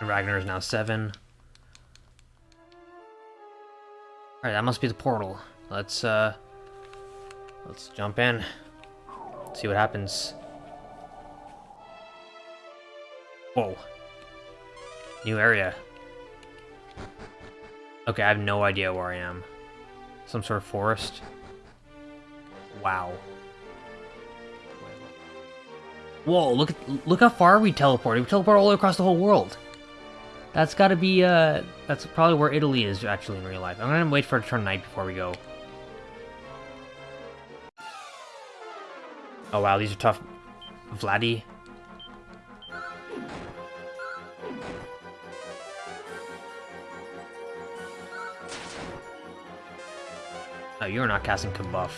Ragnar is now 7. Alright, that must be the portal. Let's, uh... Let's jump in. See what happens. Whoa. New area. Okay, I have no idea where I am. Some sort of forest? Wow. Whoa, look at, look how far we teleported. We teleported all across the whole world. That's gotta be, uh, that's probably where Italy is actually in real life. I'm gonna wait for it to turn night before we go. Oh wow, these are tough. Vladdy. Oh, you're not casting Kabuff.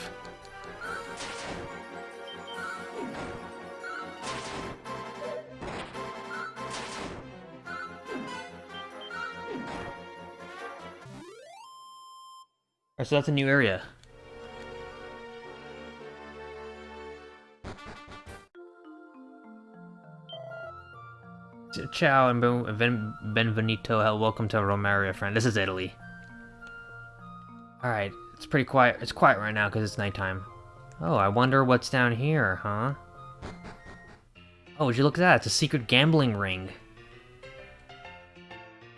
Alright, so that's a new area. Ciao and ben benvenuto. Welcome to Romaria, friend. This is Italy. Alright, it's pretty quiet. It's quiet right now because it's nighttime. Oh, I wonder what's down here, huh? Oh, would you look at that? It's a secret gambling ring.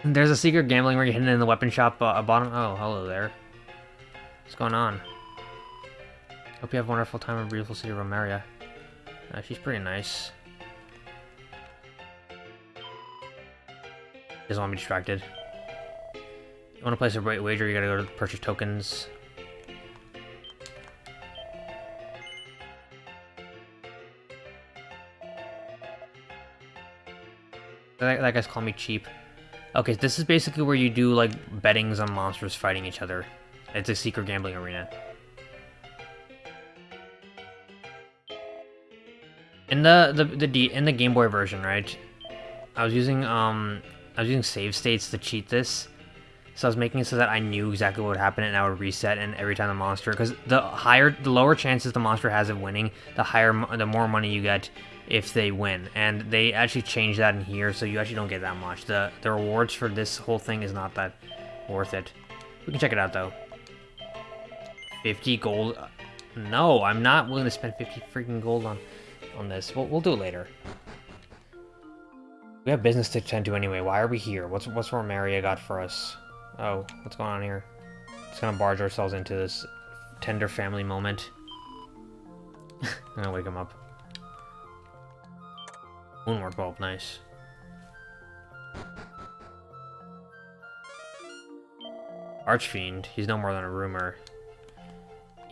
There's a secret gambling ring hidden in the weapon shop uh, bottom. Oh, hello there. What's going on? Hope you have a wonderful time in beautiful city of Romaria. Uh, she's pretty nice. Doesn't want me distracted. You want to place a right wager, you gotta go to purchase tokens. That, that guy's calling me cheap. Okay, this is basically where you do, like, bettings on monsters fighting each other. It's a secret gambling arena. In the, the, the, D, in the Game Boy version, right, I was using, um, I was using save states to cheat this. So I was making it so that I knew exactly what would happen and I would reset and every time the monster, because the higher, the lower chances the monster has of winning, the higher, the more money you get if they win. And they actually changed that in here, so you actually don't get that much. The, the rewards for this whole thing is not that worth it. We can check it out though. 50 gold. No, I'm not willing to spend 50 freaking gold on, on this. We'll, we'll do it later. We have business to attend to anyway. Why are we here? What's what's Romaria got for us? Oh, what's going on here? Just gonna barge ourselves into this tender family moment. I'm gonna wake him up. Moonwort bulb, nice. Archfiend, he's no more than a rumor.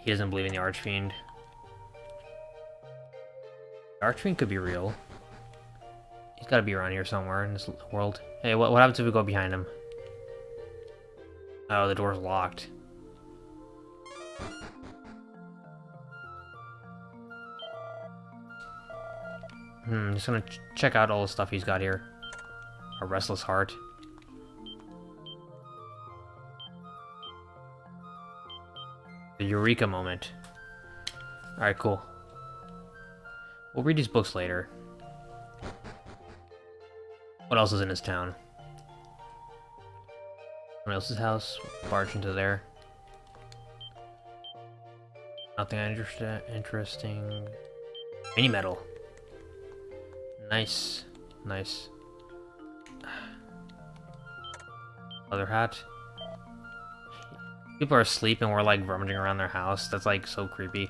He doesn't believe in the Archfiend. The Archfiend could be real. He's gotta be around here somewhere in this world. Hey, what, what happens if we go behind him? Oh, the door's locked. Hmm, just gonna ch check out all the stuff he's got here. A restless heart. The Eureka moment. Alright, cool. We'll read these books later. What else is in this town? Someone else's house? Barge into there. Nothing inter interesting. Mini medal. Nice. Nice. Leather hat. People are asleep and we're like rummaging around their house. That's like so creepy.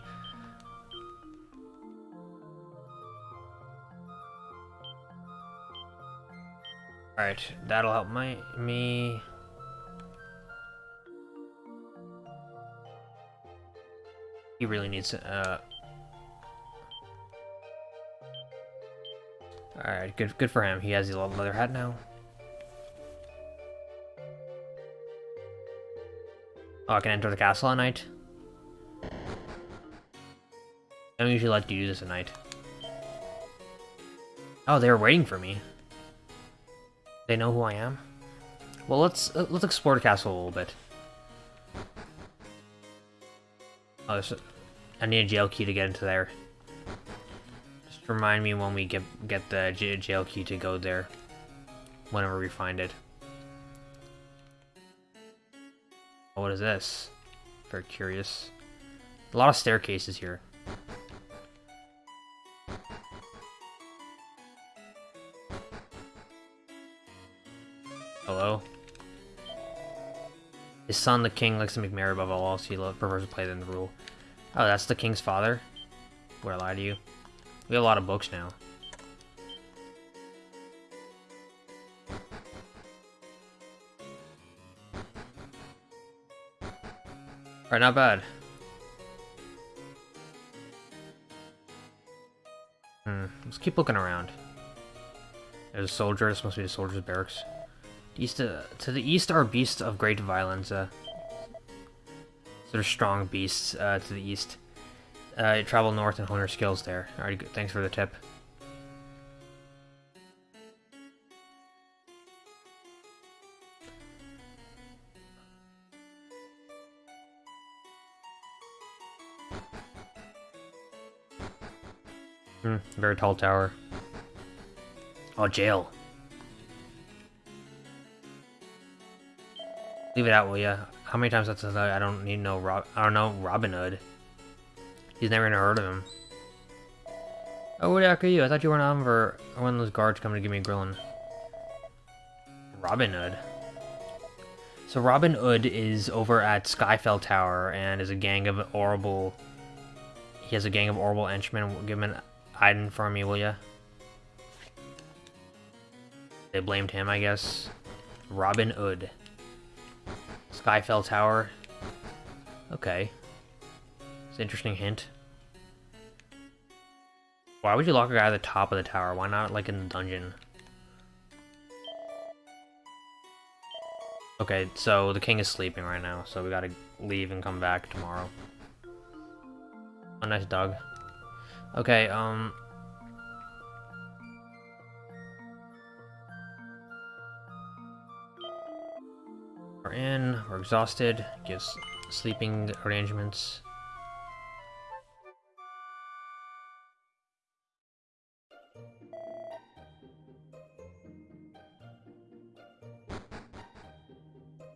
Alright, that'll help my me. He really needs uh Alright, good good for him. He has the leather hat now. Oh, I can enter the castle at night? I don't usually like you do this at night. Oh, they were waiting for me. They know who I am? Well, let's uh, let's explore the castle a little bit. Oh, I need a jail key to get into there. Just remind me when we get get the jail key to go there. Whenever we find it. Is this? Very curious. A lot of staircases here. Hello? His son, the king, likes to make merry above all else. He prefers to play than the rule. Oh, that's the king's father? Would I lie to you? We have a lot of books now. Alright, not bad. Hmm, let's keep looking around. There's a soldier, this must be the soldier's barracks. East uh, to the east are beasts of great violence. Uh, sort of strong beasts uh, to the east. Uh, travel north and hone your skills there. Alright. Thanks for the tip. Hmm, very tall tower. Oh, jail. Leave it out, will ya? How many times that's I don't need no Rob I don't know Robin Hood. He's never gonna heard of him. Oh, what the heck are you? I thought you were on for one of those guards coming to give me a grilling. Robin Hood. So Robin Hood is over at Skyfell Tower and is a gang of horrible... He has a gang of horrible henchmen. Give item for me, will ya? They blamed him, I guess. Robin Hood. Skyfell Tower. Okay. It's an interesting hint. Why would you lock a guy at the top of the tower? Why not, like, in the dungeon? Okay, so the king is sleeping right now, so we gotta leave and come back tomorrow. Oh, nice dog. Okay, um... We're in, we're exhausted, gives sleeping arrangements.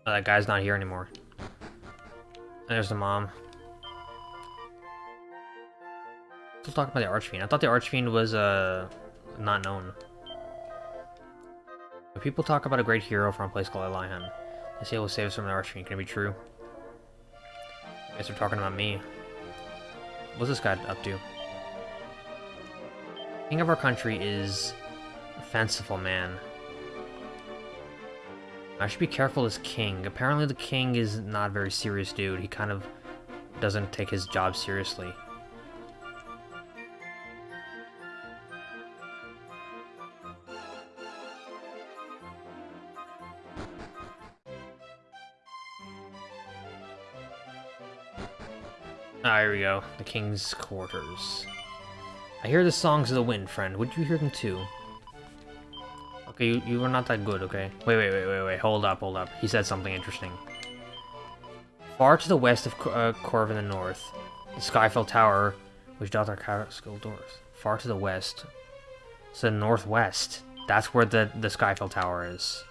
Oh, that guy's not here anymore. There's the mom. Still talking about the Archfiend. I thought the Archfiend was, uh, not known. People talk about a great hero from a place called Aliahan. They say he'll save us from the Archfiend. Can it be true? I guess they're talking about me. What's this guy up to? King of our country is a fanciful man. I should be careful as king. Apparently the king is not a very serious dude. He kind of doesn't take his job seriously. Go. The king's quarters. I hear the songs of the wind, friend. Would you hear them too? Okay, you, you were not that good, okay? Wait, wait, wait, wait, wait. Hold up, hold up. He said something interesting. Far to the west of uh, the north, the Skyfell Tower, which doth our castle doors. Far to the west. The northwest. That's where the, the Skyfell Tower is.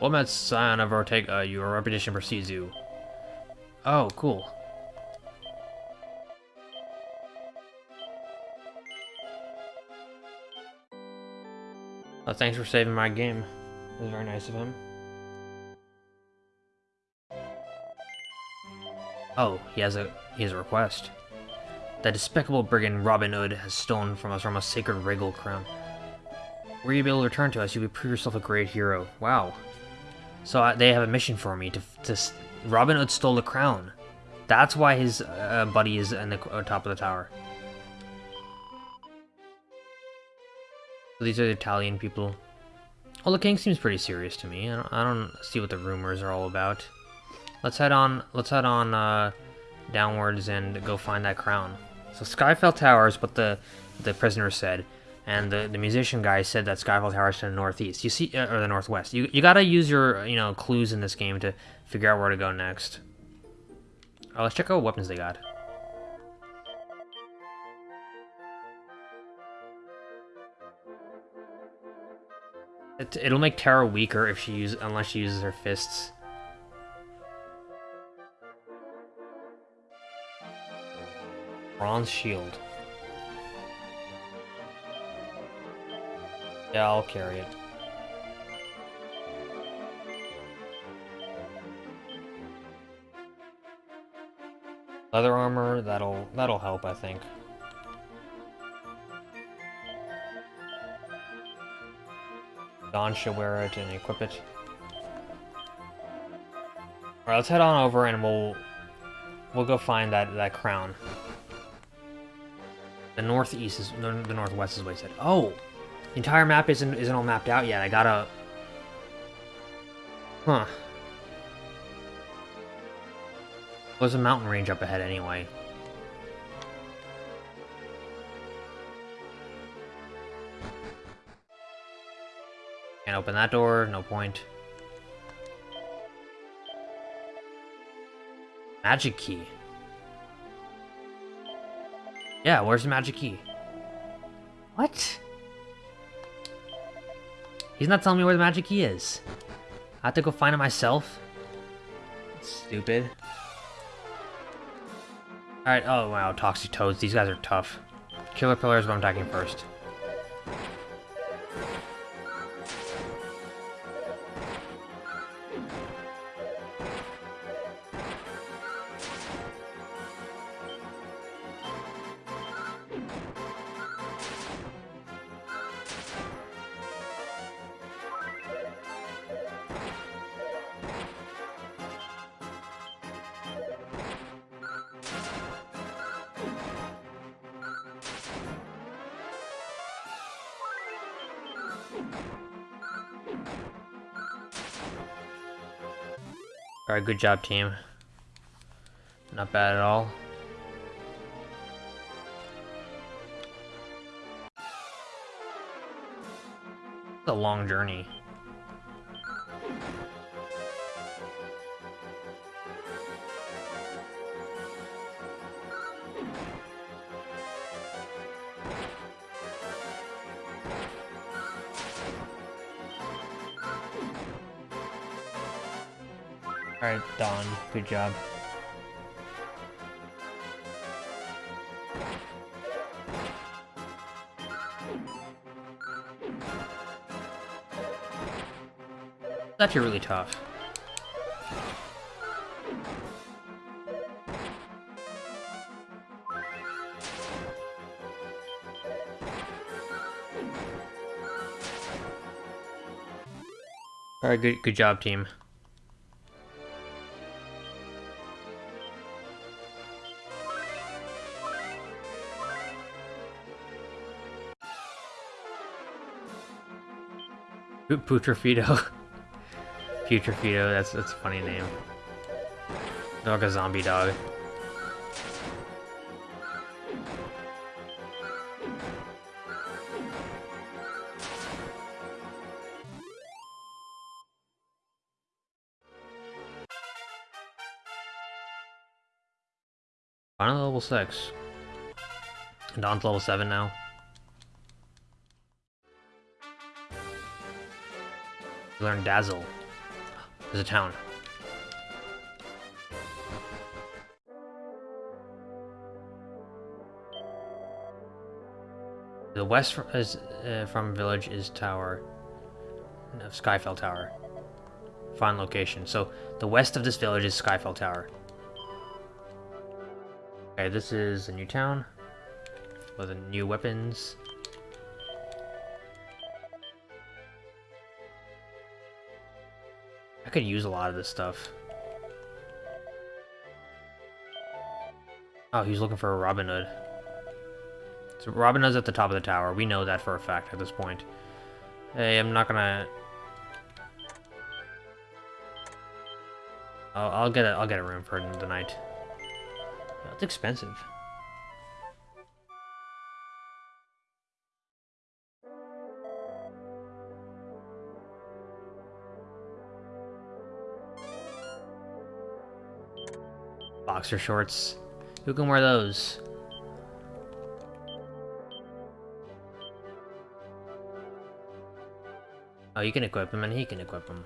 Well met son of Ortega, your reputation precedes you. Oh, cool. Uh, thanks for saving my game. It was very nice of him. Oh, he has a he has a request. That despicable brigand Robin Hood has stolen from us from a sacred regal crown. Were you able to return to us, you would prove yourself a great hero. Wow. So uh, they have a mission for me to to Robin Hood stole the crown. That's why his uh, buddy is in the uh, top of the tower. So these are the Italian people. Well, the king seems pretty serious to me. I don't, I don't see what the rumors are all about. Let's head on. Let's head on uh, downwards and go find that crown. So Skyfell Towers, what the the prisoner said, and the the musician guy said that Skyfell Towers to the northeast. You see, uh, or the northwest. You you gotta use your you know clues in this game to figure out where to go next. Oh, let's check out what weapons they got. It, it'll make Tara weaker if she use unless she uses her fists. Bronze shield. Yeah, I'll carry it. Leather armor, that'll that'll help, I think. Dawn should wear it and equip it. Alright, let's head on over and we'll we'll go find that that crown. The northeast is the, northwest is what he said. Oh, the entire map isn't isn't all mapped out yet. I gotta. Huh. There's a mountain range up ahead anyway. Can't open that door, no point. Magic key. Yeah, where's the magic key? What? He's not telling me where the magic key is. I have to go find it myself? Stupid. Alright, oh wow, Toxic Toads. These guys are tough. Killer Pillar is what I'm attacking first. Good job, team. Not bad at all. It's a long journey. Good job. It's actually really tough. Alright, good good job, team. Putrefido. Putrefido, that's that's a funny name. Dog a zombie dog. Final level 6. Dawn's level 7 now. Learn Dazzle. There's a town. The west from, is, uh, from village is tower. No, Skyfell Tower. Fine location. So the west of this village is Skyfell Tower. Okay, this is a new town with new weapons. Could use a lot of this stuff. Oh, he's looking for a Robin Hood. So Robin Hood's at the top of the tower. We know that for a fact at this point. Hey, I'm not gonna... I'll, I'll get a I'll get a room for the night. That's expensive. Boxer shorts. Who can wear those? Oh, you can equip him and he can equip him.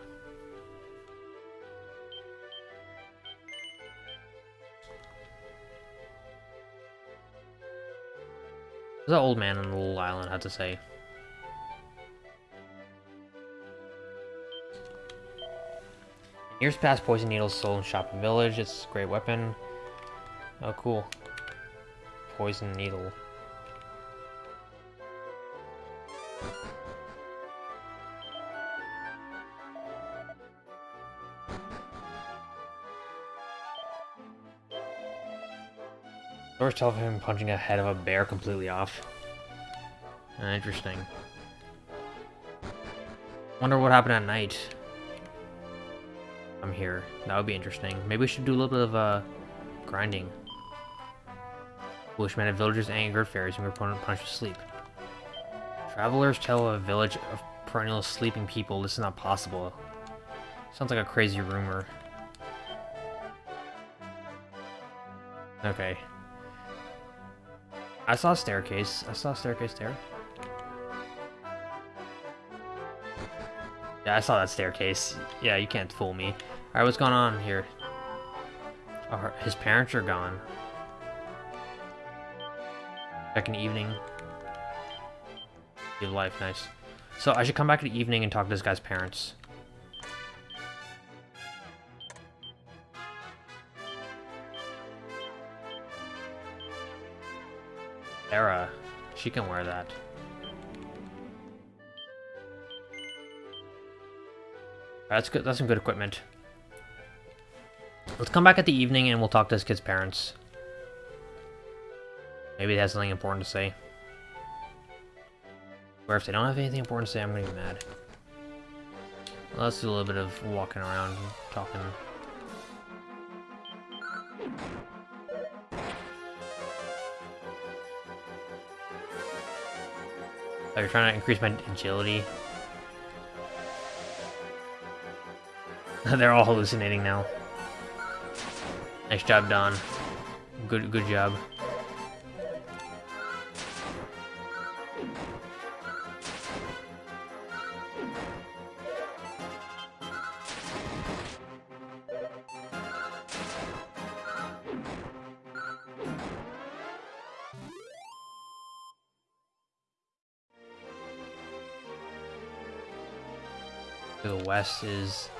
That old man on the little island had to say? Years past, poison needles sold in Shopping Village. It's a great weapon. Oh, cool. Poison needle. Stories tell him punching a head of a bear completely off. Interesting. Wonder what happened at night. I'm here. That would be interesting. Maybe we should do a little bit of uh, grinding. Foolish man of villagers angered fairies and were punished with sleep. Travelers tell of a village of perennial sleeping people this is not possible. Sounds like a crazy rumor. Okay. I saw a staircase. I saw a staircase there. Yeah, I saw that staircase. Yeah, you can't fool me. Alright, what's going on here? Oh, his parents are gone. Second evening. Your life, nice. So I should come back in the evening and talk to this guy's parents. Era. She can wear that. That's good. That's some good equipment. Let's come back at the evening and we'll talk to this kid's parents. Maybe they have something important to say. Or if they don't have anything important to say, I'm gonna be mad. Well, let's do a little bit of walking around, and talking. Oh, you're trying to increase my agility? They're all hallucinating now. Nice job, Dawn. Good, good job. To the west is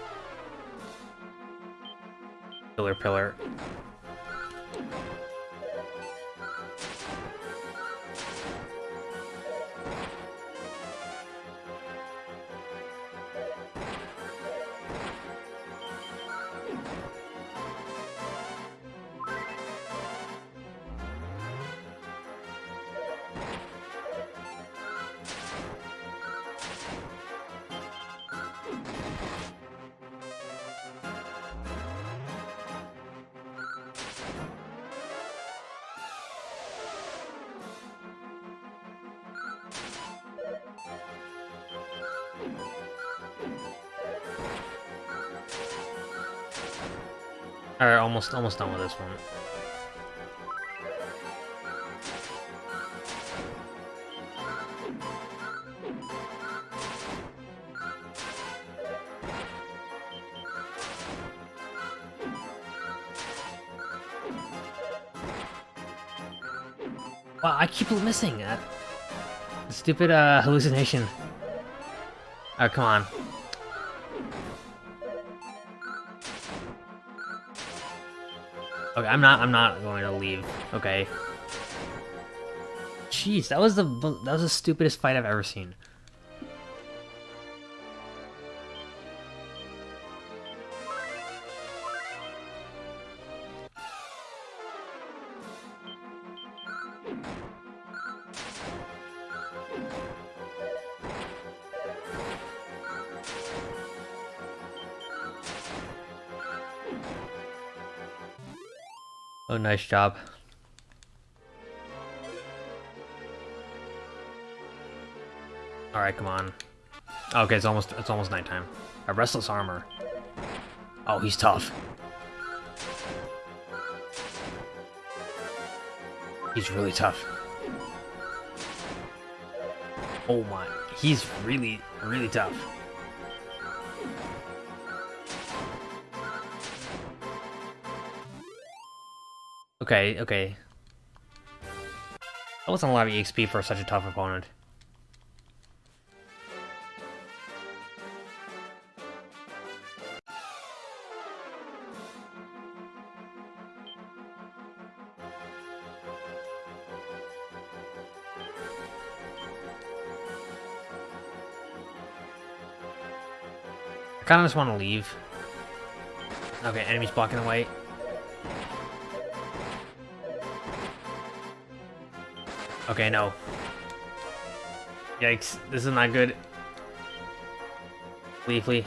Pillar Pillar. Alright, almost almost done with this one. Wow, I keep missing that. Stupid uh, hallucination. Oh, come on. Okay, I'm not. I'm not going to leave. Okay. Jeez, that was the that was the stupidest fight I've ever seen. Nice job. All right, come on. Okay, it's almost it's almost nighttime. A restless armor. Oh, he's tough. He's really tough. Oh my, he's really, really tough. Okay, okay. That wasn't a lot of EXP for such a tough opponent. I kinda just want to leave. Okay, enemies blocking the way. Okay, no. Yikes, this is not good. Leafly.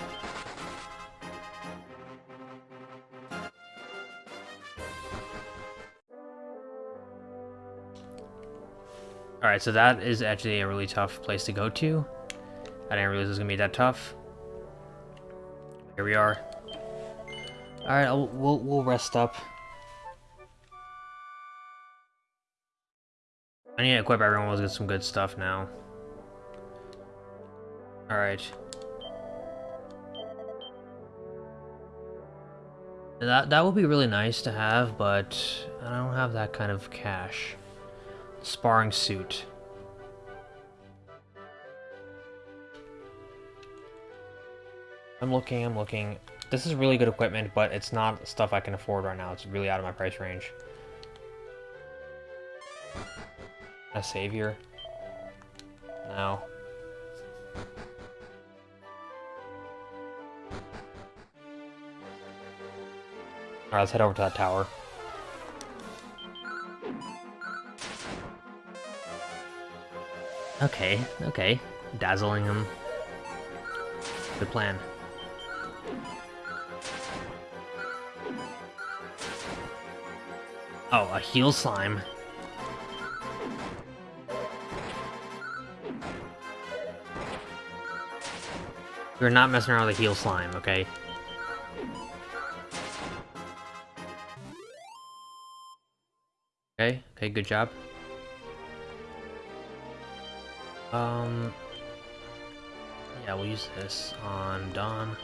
Alright, so that is actually a really tough place to go to. I didn't realize it was going to be that tough. Here we are. Alright, we'll, we'll rest up. I need to equip everyone with some good stuff now. Alright. That, that would be really nice to have, but I don't have that kind of cash. Sparring suit. I'm looking, I'm looking. This is really good equipment, but it's not stuff I can afford right now. It's really out of my price range. A savior? No. Alright, let's head over to that tower. Okay, okay. Dazzling him. Good plan. Oh, a heal slime. We're not messing around with a heal slime, okay? Okay, okay, good job. Um, yeah, we'll use this on Dawn.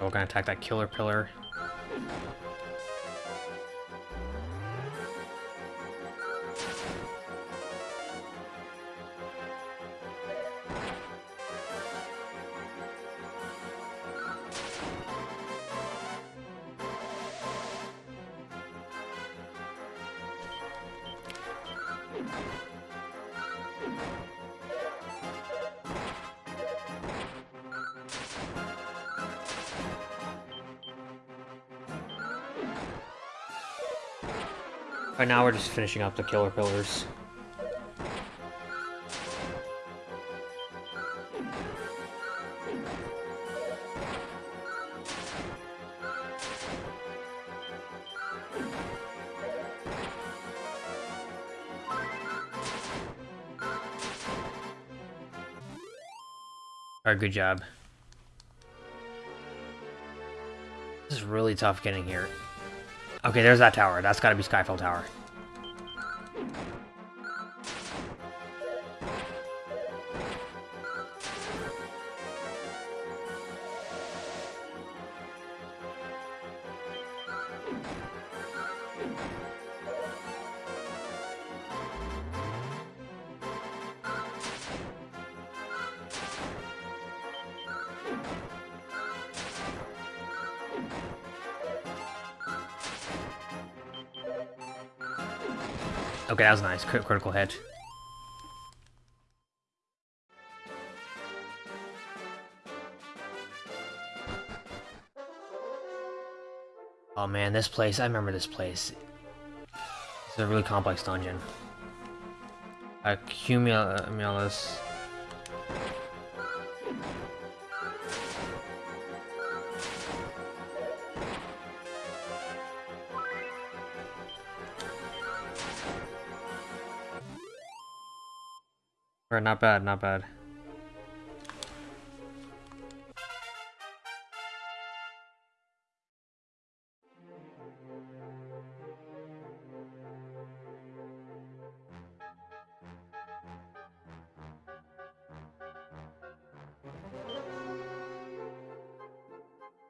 We're gonna attack that killer pillar. We're just finishing up the killer pillars. Alright, good job. This is really tough getting here. Okay, there's that tower. That's gotta be Skyfall Tower. That was nice. Crit critical hit. Oh man, this place, I remember this place. It's a really complex dungeon. Accumulus. Uh, Alright, not bad, not bad.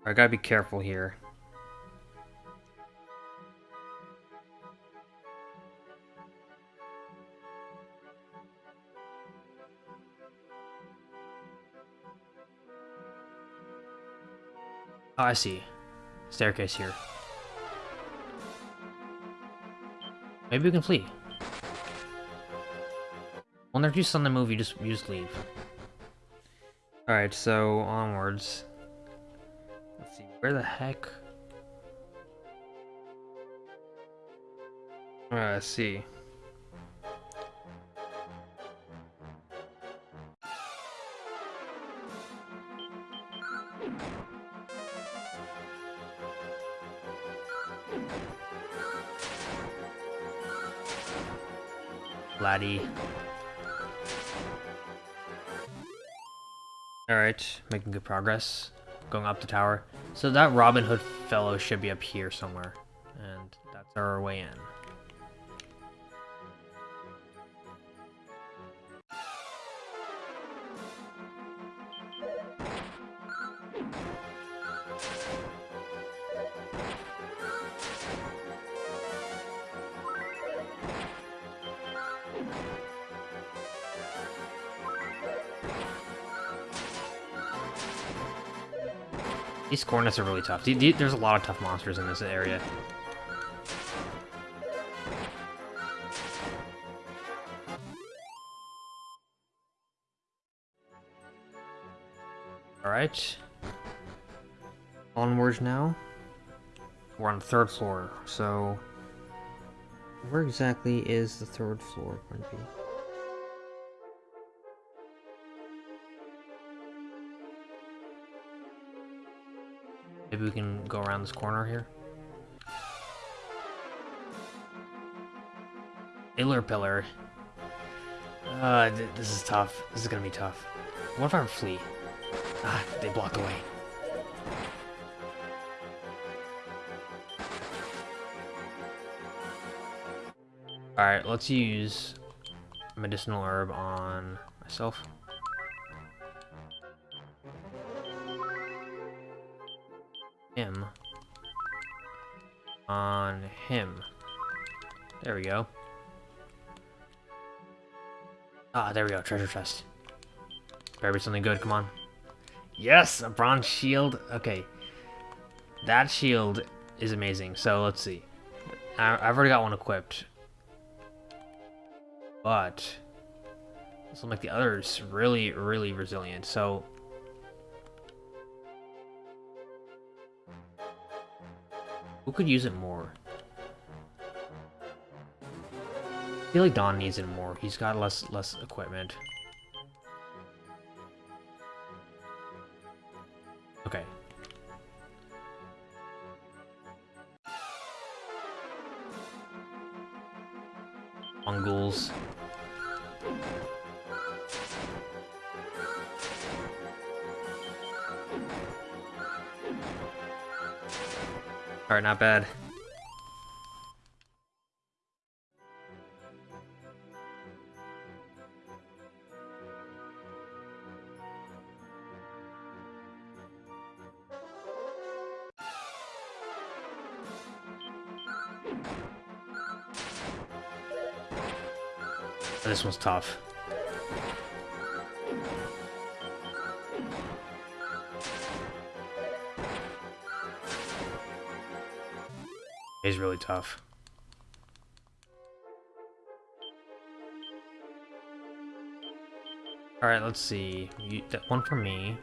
I gotta be careful here. I see. Staircase here. Maybe we can flee. When there's just on the move, you just, you just leave. Alright, so onwards. Let's see, where the heck? Uh, let's see. Laddie. Alright, making good progress. Going up the tower. So that Robin Hood fellow should be up here somewhere. And that's our way in. Cornets are really tough. There's a lot of tough monsters in this area. Alright. Onwards now. We're on the third floor, so... Where exactly is the third floor going to be? Maybe we can go around this corner here? Iller Pillar. Uh, th this is tough. This is gonna be tough. What if I flee? Ah, they blocked the way. Alright, let's use medicinal herb on myself. Him. There we go. Ah, there we go, treasure chest. Better be something good, come on. Yes, a bronze shield. Okay. That shield is amazing, so let's see. I, I've already got one equipped. But... This will make the others really, really resilient, so... Who could use it more? I feel like Dawn needs it more. He's got less less equipment. Okay. Mongols. Alright, not bad. This one's tough. He's really tough. Alright, let's see. You, that one for me.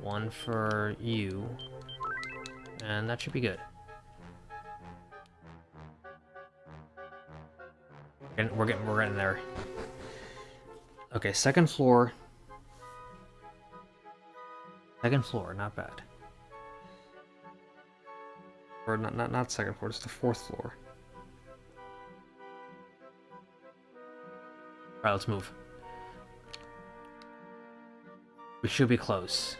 One for you. And that should be good. We're getting we're getting there. Okay, second floor. Second floor, not bad. Or not not not second floor, it's the fourth floor. Alright, let's move. We should be close.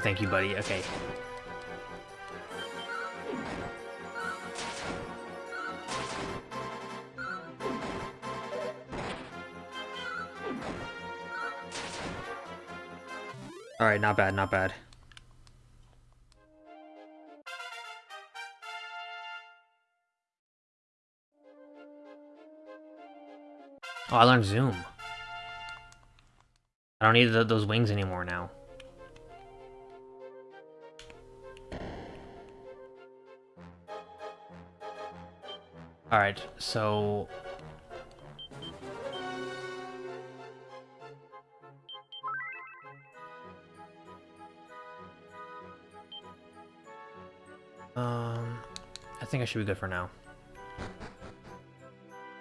Thank you, buddy. Okay. Alright, not bad, not bad. Oh, I learned Zoom. I don't need those wings anymore now. Alright, so... Um, I think I should be good for now.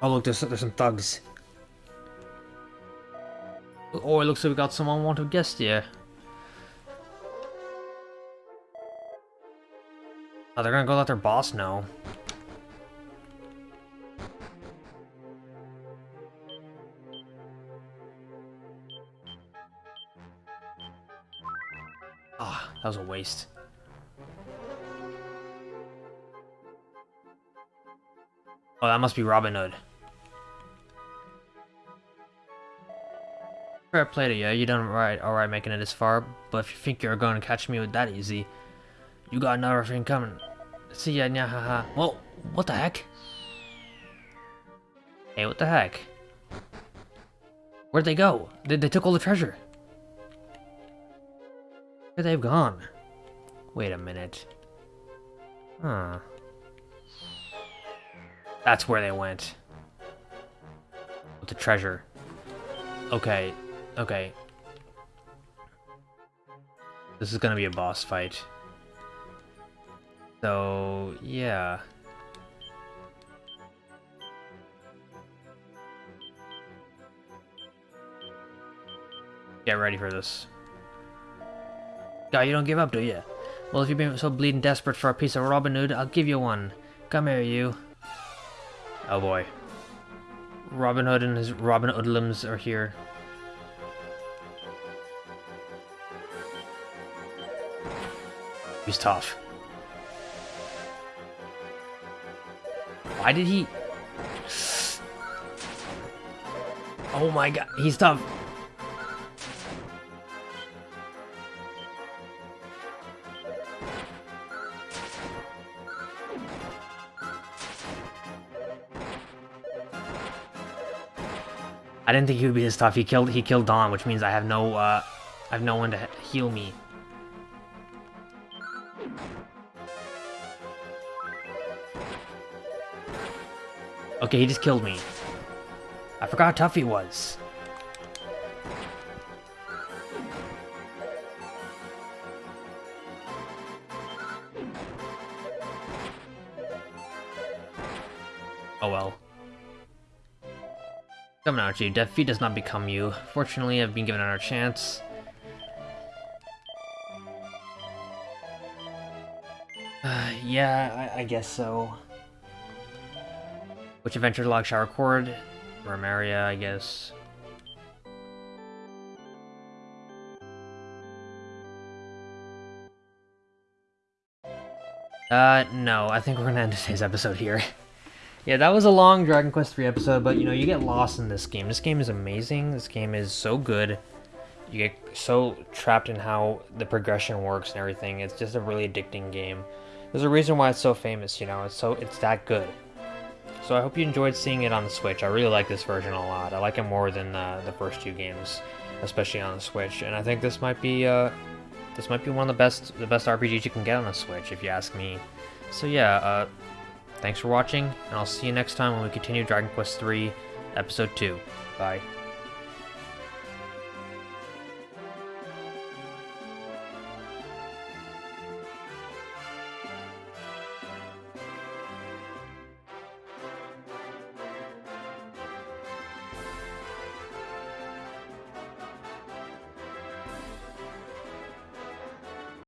Oh look, there's, there's some thugs. Oh, it looks like we got some unwanted guest here. Oh, they're gonna go let their boss know. That was a waste. Oh, that must be Robin Hood. Fair play to you, you done right, alright making it this far, but if you think you're going to catch me with that easy, you got another thing coming. See ya, nya ha ha. Whoa, what the heck? Hey, what the heck? Where'd they go? They, they took all the treasure. Where they've gone? Wait a minute. Huh. That's where they went. With the treasure. Okay. Okay. This is gonna be a boss fight. So, yeah. Get ready for this. God, you don't give up, do you? Well, if you've been so bleeding desperate for a piece of Robin Hood, I'll give you one. Come here, you. Oh boy. Robin Hood and his Robin Hoodlums are here. He's tough. Why did he... Oh my god, he's tough. I didn't think he would be this tough. He killed he killed Dawn, which means I have no uh I have no one to heal me. Okay, he just killed me. I forgot how tough he was. Coming out you, defeat does not become you. Fortunately, I've been given another chance. Uh, yeah, I, I guess so. Which adventure log shall record? Romaria, I guess. Uh, no, I think we're gonna end today's episode here. yeah, that was a long Dragon Quest 3 episode, but you know, you get lost in this game. This game is amazing. This game is so good. You get so trapped in how the progression works and everything. It's just a really addicting game. There's a reason why it's so famous, you know, it's so it's that good. So I hope you enjoyed seeing it on the Switch. I really like this version a lot. I like it more than uh, the first two games, especially on the Switch. And I think this might be uh, this might be one of the best the best RPGs you can get on the Switch, if you ask me. So yeah, uh, thanks for watching, and I'll see you next time when we continue Dragon Quest III, Episode 2. Bye.